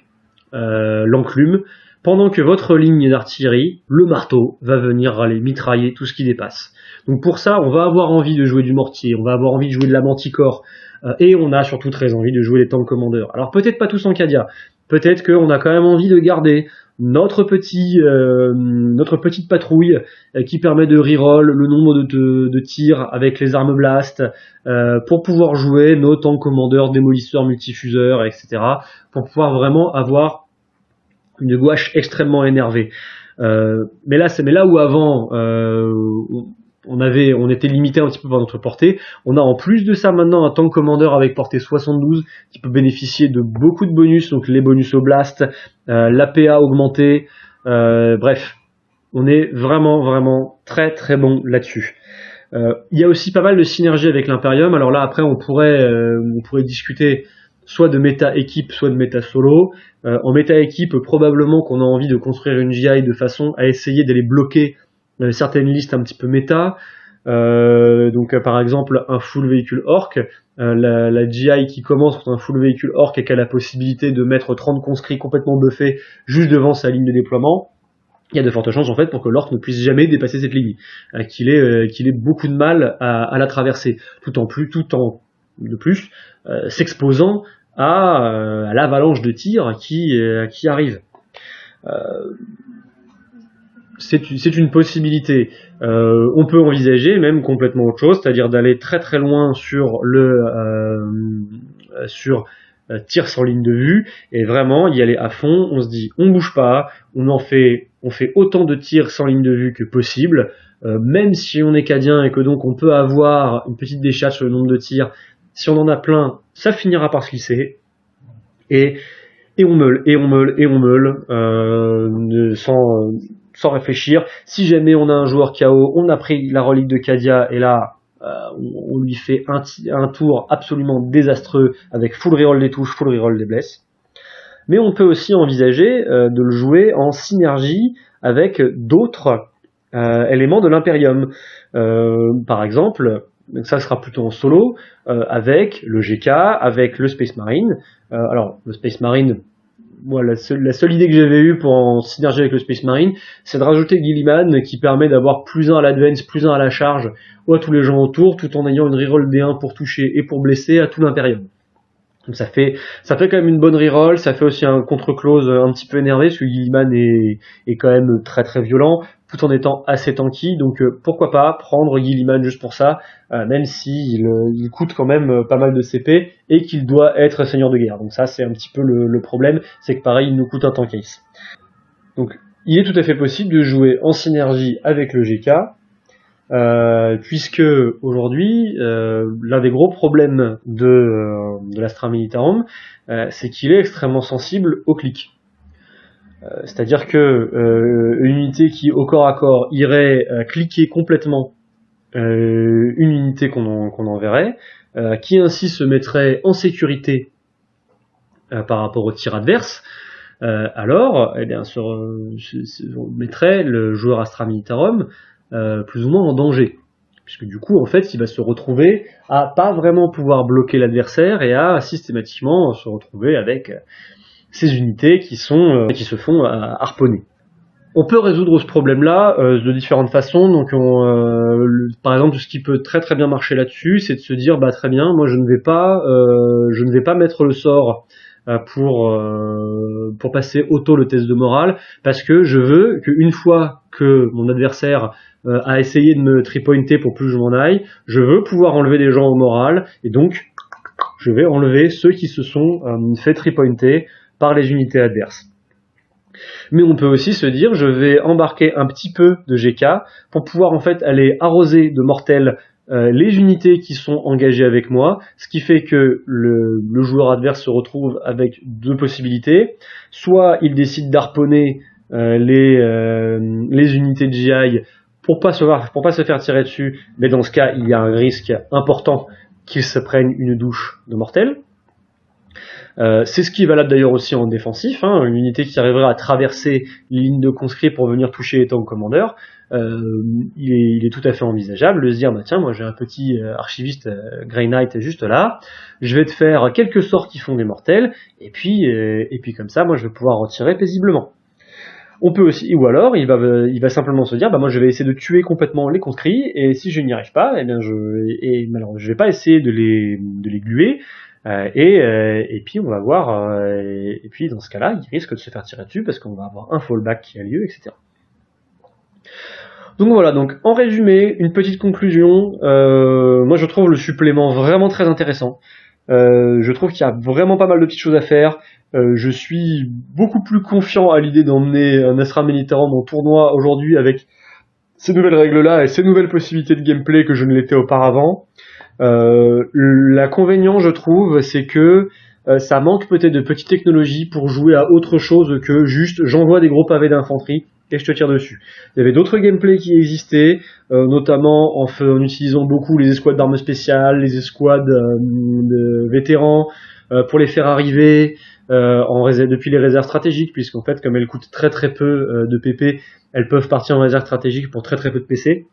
euh, l'enclume, pendant que votre ligne d'artillerie, le marteau, va venir aller mitrailler tout ce qui dépasse. Donc pour ça, on va avoir envie de jouer du mortier, on va avoir envie de jouer de la manticore, euh, et on a surtout très envie de jouer les tanks commandeurs. Alors peut-être pas tous en Cadia, peut-être qu'on a quand même envie de garder notre petit euh, notre petite patrouille euh, qui permet de reroll le nombre de, de, tirs avec les armes blast euh, pour pouvoir jouer nos tanks commandeurs, démolisseurs, multifuseurs, etc. pour pouvoir vraiment avoir une gouache extrêmement énervée. mais là, c'est mais là où avant on avait, on était limité un petit peu par notre portée. On a en plus de ça maintenant un tank commander avec portée 72 qui peut bénéficier de beaucoup de bonus, donc les bonus au blast, euh, l'APA augmenté, euh, bref, on est vraiment vraiment très très bon là-dessus. Euh, il y a aussi pas mal de synergie avec l'Imperium. Alors là après on pourrait, on pourrait discuter soit de méta équipe, soit de méta solo. en méta équipe, probablement qu'on a envie de construire une GI de façon à essayer d'aller bloquer certaines listes un petit peu méta. Euh, donc euh, par exemple un full véhicule orc, euh, la, GI qui commence contre un full véhicule orc et qui a la possibilité de mettre 30 conscrits complètement buffés juste devant sa ligne de déploiement, il y a de fortes chances en fait pour que l'orc ne puisse jamais dépasser cette ligne, qu'il ait, qu'il ait beaucoup de mal à, la traverser, tout en plus, tout en de plus s'exposant à, à l'avalanche de tirs qui, qui arrive c'est une possibilité. Euh, on peut envisager même complètement autre chose, c'est-à-dire d'aller très très loin sur le euh, sur euh, tir sans ligne de vue et vraiment y aller à fond. On se dit on bouge pas, on en fait autant de tirs sans ligne de vue que possible. même si on est cadien et que donc on peut avoir une petite décharge sur le nombre de tirs, si on en a plein, ça finira par se glisser. Et, et on meule, et on meule, et on meule, sans, sans réfléchir. Si jamais on a un joueur KO, on a pris la relique de Kadia et là euh, on, lui fait un, tour absolument désastreux avec full reroll des touches, full reroll des blesses. Mais on peut aussi envisager euh, de le jouer en synergie avec d'autres euh, éléments de l'Imperium. par exemple, ça sera plutôt en solo, avec le GK, avec le Space Marine. alors le Space Marine, moi, la seule, idée que j'avais eue pour en synergie avec le Space Marine, c'est de rajouter Gilliman qui permet d'avoir plus un à l'advance, plus un à la charge, ou à tous les gens autour, tout en ayant une reroll D1 pour toucher et pour blesser à tout l'Imperium. Donc ça fait ça fait quand même une bonne reroll, ça fait aussi un contre-close un petit peu énervé, parce que Gilliman est quand même très très violent tout en étant assez tanky. Donc euh, pourquoi pas prendre Gilliman juste pour ça, euh, même s'il euh, il coûte quand même pas mal de CP et qu'il doit être seigneur de guerre. Donc ça c'est un petit peu le, problème, c'est que pareil il nous coûte un tank case. Donc il est tout à fait possible de jouer en synergie avec le GK, puisque aujourd'hui, l'un des gros problèmes de, de l'Astra Militarum, c'est qu'il est extrêmement sensible au clic. Euh, c'est-à-dire que euh, une unité qui au corps à corps irait euh, cliquer complètement une unité qu'on enverrait, qui ainsi se mettrait en sécurité par rapport au tir adverse, alors eh bien, on mettrait le joueur Astra Militarum plus ou moins en danger. Puisque du coup en fait il va se retrouver à pas vraiment pouvoir bloquer l'adversaire et à systématiquement se retrouver avec ces unités qui sont qui se font harponner. On peut résoudre ce problème-là euh, de différentes façons. Donc, euh, par exemple, ce qui peut très très bien marcher là-dessus, c'est de se dire, bah très bien, moi je ne vais pas, euh, je ne vais pas mettre le sort pour pour passer auto le test de morale, parce que je veux qu'une fois que mon adversaire a essayé de me tripointer pour plus je m'en aille, je veux pouvoir enlever des gens au moral, et donc je vais enlever ceux qui se sont fait tripointer les unités adverses. Mais on peut aussi se dire, je vais embarquer un petit peu de GK pour pouvoir en fait aller arroser de mortels euh, les unités qui sont engagées avec moi, ce qui fait que le, joueur adverse se retrouve avec deux possibilités. Soit il décide d'arponner euh, les, euh, les unités de GI pour pas se pour pas se faire tirer dessus, mais dans ce cas, il y a un risque important qu'il se prenne une douche de mortels. Euh, c'est ce qui est valable d'ailleurs aussi en défensif, hein, une unité qui arriverait à traverser les lignes de conscrits pour venir toucher les tanks commandeurs, euh, il, est, tout à fait envisageable de se dire, bah tiens, moi j'ai un petit euh, archiviste Grey Knight juste là, je vais te faire quelques sorts qui font des mortels, et puis, et puis comme ça, moi je vais pouvoir retirer paisiblement. On peut aussi, ou alors il va, simplement se dire, bah moi je vais essayer de tuer complètement les conscrits, et si je n'y arrive pas, eh je, et, je vais pas essayer de les, de les gluer, euh, et, euh, et puis on va voir, euh, et puis dans ce cas-là, il risque de se faire tirer dessus parce qu'on va avoir un fallback qui a lieu, etc. Donc voilà, donc en résumé, une petite conclusion. moi je trouve le supplément vraiment très intéressant. je trouve qu'il y a vraiment pas mal de petites choses à faire. je suis beaucoup plus confiant à l'idée d'emmener un Astra Militarum en tournoi aujourd'hui avec ces nouvelles règles-là et ces nouvelles possibilités de gameplay que je ne l'étais auparavant. Euh, L'inconvénient, je trouve, c'est que euh, ça manque peut-être de petites technologies pour jouer à autre chose que juste j'envoie des gros pavés d'infanterie et je te tire dessus. Il y avait d'autres gameplays qui existaient, euh, notamment en, en, utilisant beaucoup les escouades d'armes spéciales, les escouades euh, de vétérans, pour les faire arriver en réserve, depuis les réserves stratégiques, puisqu'en fait, comme elles coûtent très très peu de PP, elles peuvent partir en réserve stratégique pour très très peu de PC.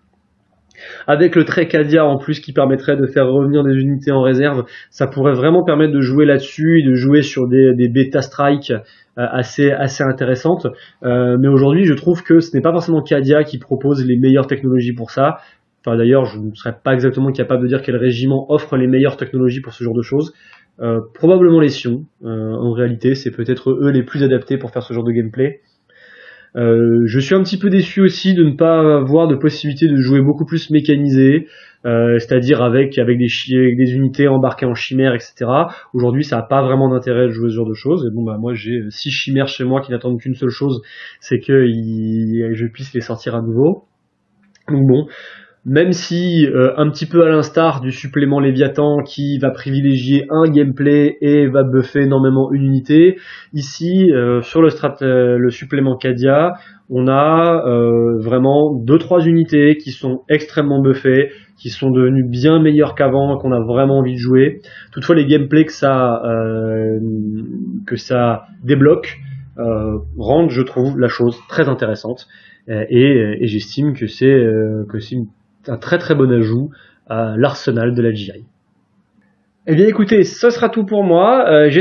Avec le trait Cadia en plus qui permettrait de faire revenir des unités en réserve, ça pourrait vraiment permettre de jouer là-dessus et de jouer sur des, bêta strikes euh, assez assez intéressantes. Euh, mais aujourd'hui, je trouve que ce n'est pas forcément Cadia qui propose les meilleures technologies pour ça. Enfin d'ailleurs, je ne serais pas exactement capable de dire quel régiment offre les meilleures technologies pour ce genre de choses. Euh, probablement les Sions. en réalité, c'est peut-être eux les plus adaptés pour faire ce genre de gameplay. Euh, je suis un petit peu déçu aussi de ne pas avoir de possibilité de jouer beaucoup plus mécanisé, euh, c'est-à-dire avec avec des, des unités embarquées en chimères, etc. Aujourd'hui, ça n'a pas vraiment d'intérêt de jouer ce genre de choses. Et bon, bah moi j'ai six chimères chez moi qui n'attendent qu'une seule chose, c'est que je puisse les sortir à nouveau. Donc bon, même si euh, un petit peu à l'instar du supplément Léviathan qui va privilégier un gameplay et va buffer énormément une unité, ici euh, sur le, strat euh, le supplément Cadia, on a vraiment deux trois unités qui sont extrêmement buffées, qui sont devenues bien meilleures qu'avant, qu'on a vraiment envie de jouer. Toutefois, les gameplays que ça que ça débloque rendent, je trouve, la chose très intéressante. Et, et j'estime que c'est que c'est une un très très bon ajout à l'arsenal de la GI. Eh bien écoutez, ce sera tout pour moi. Euh,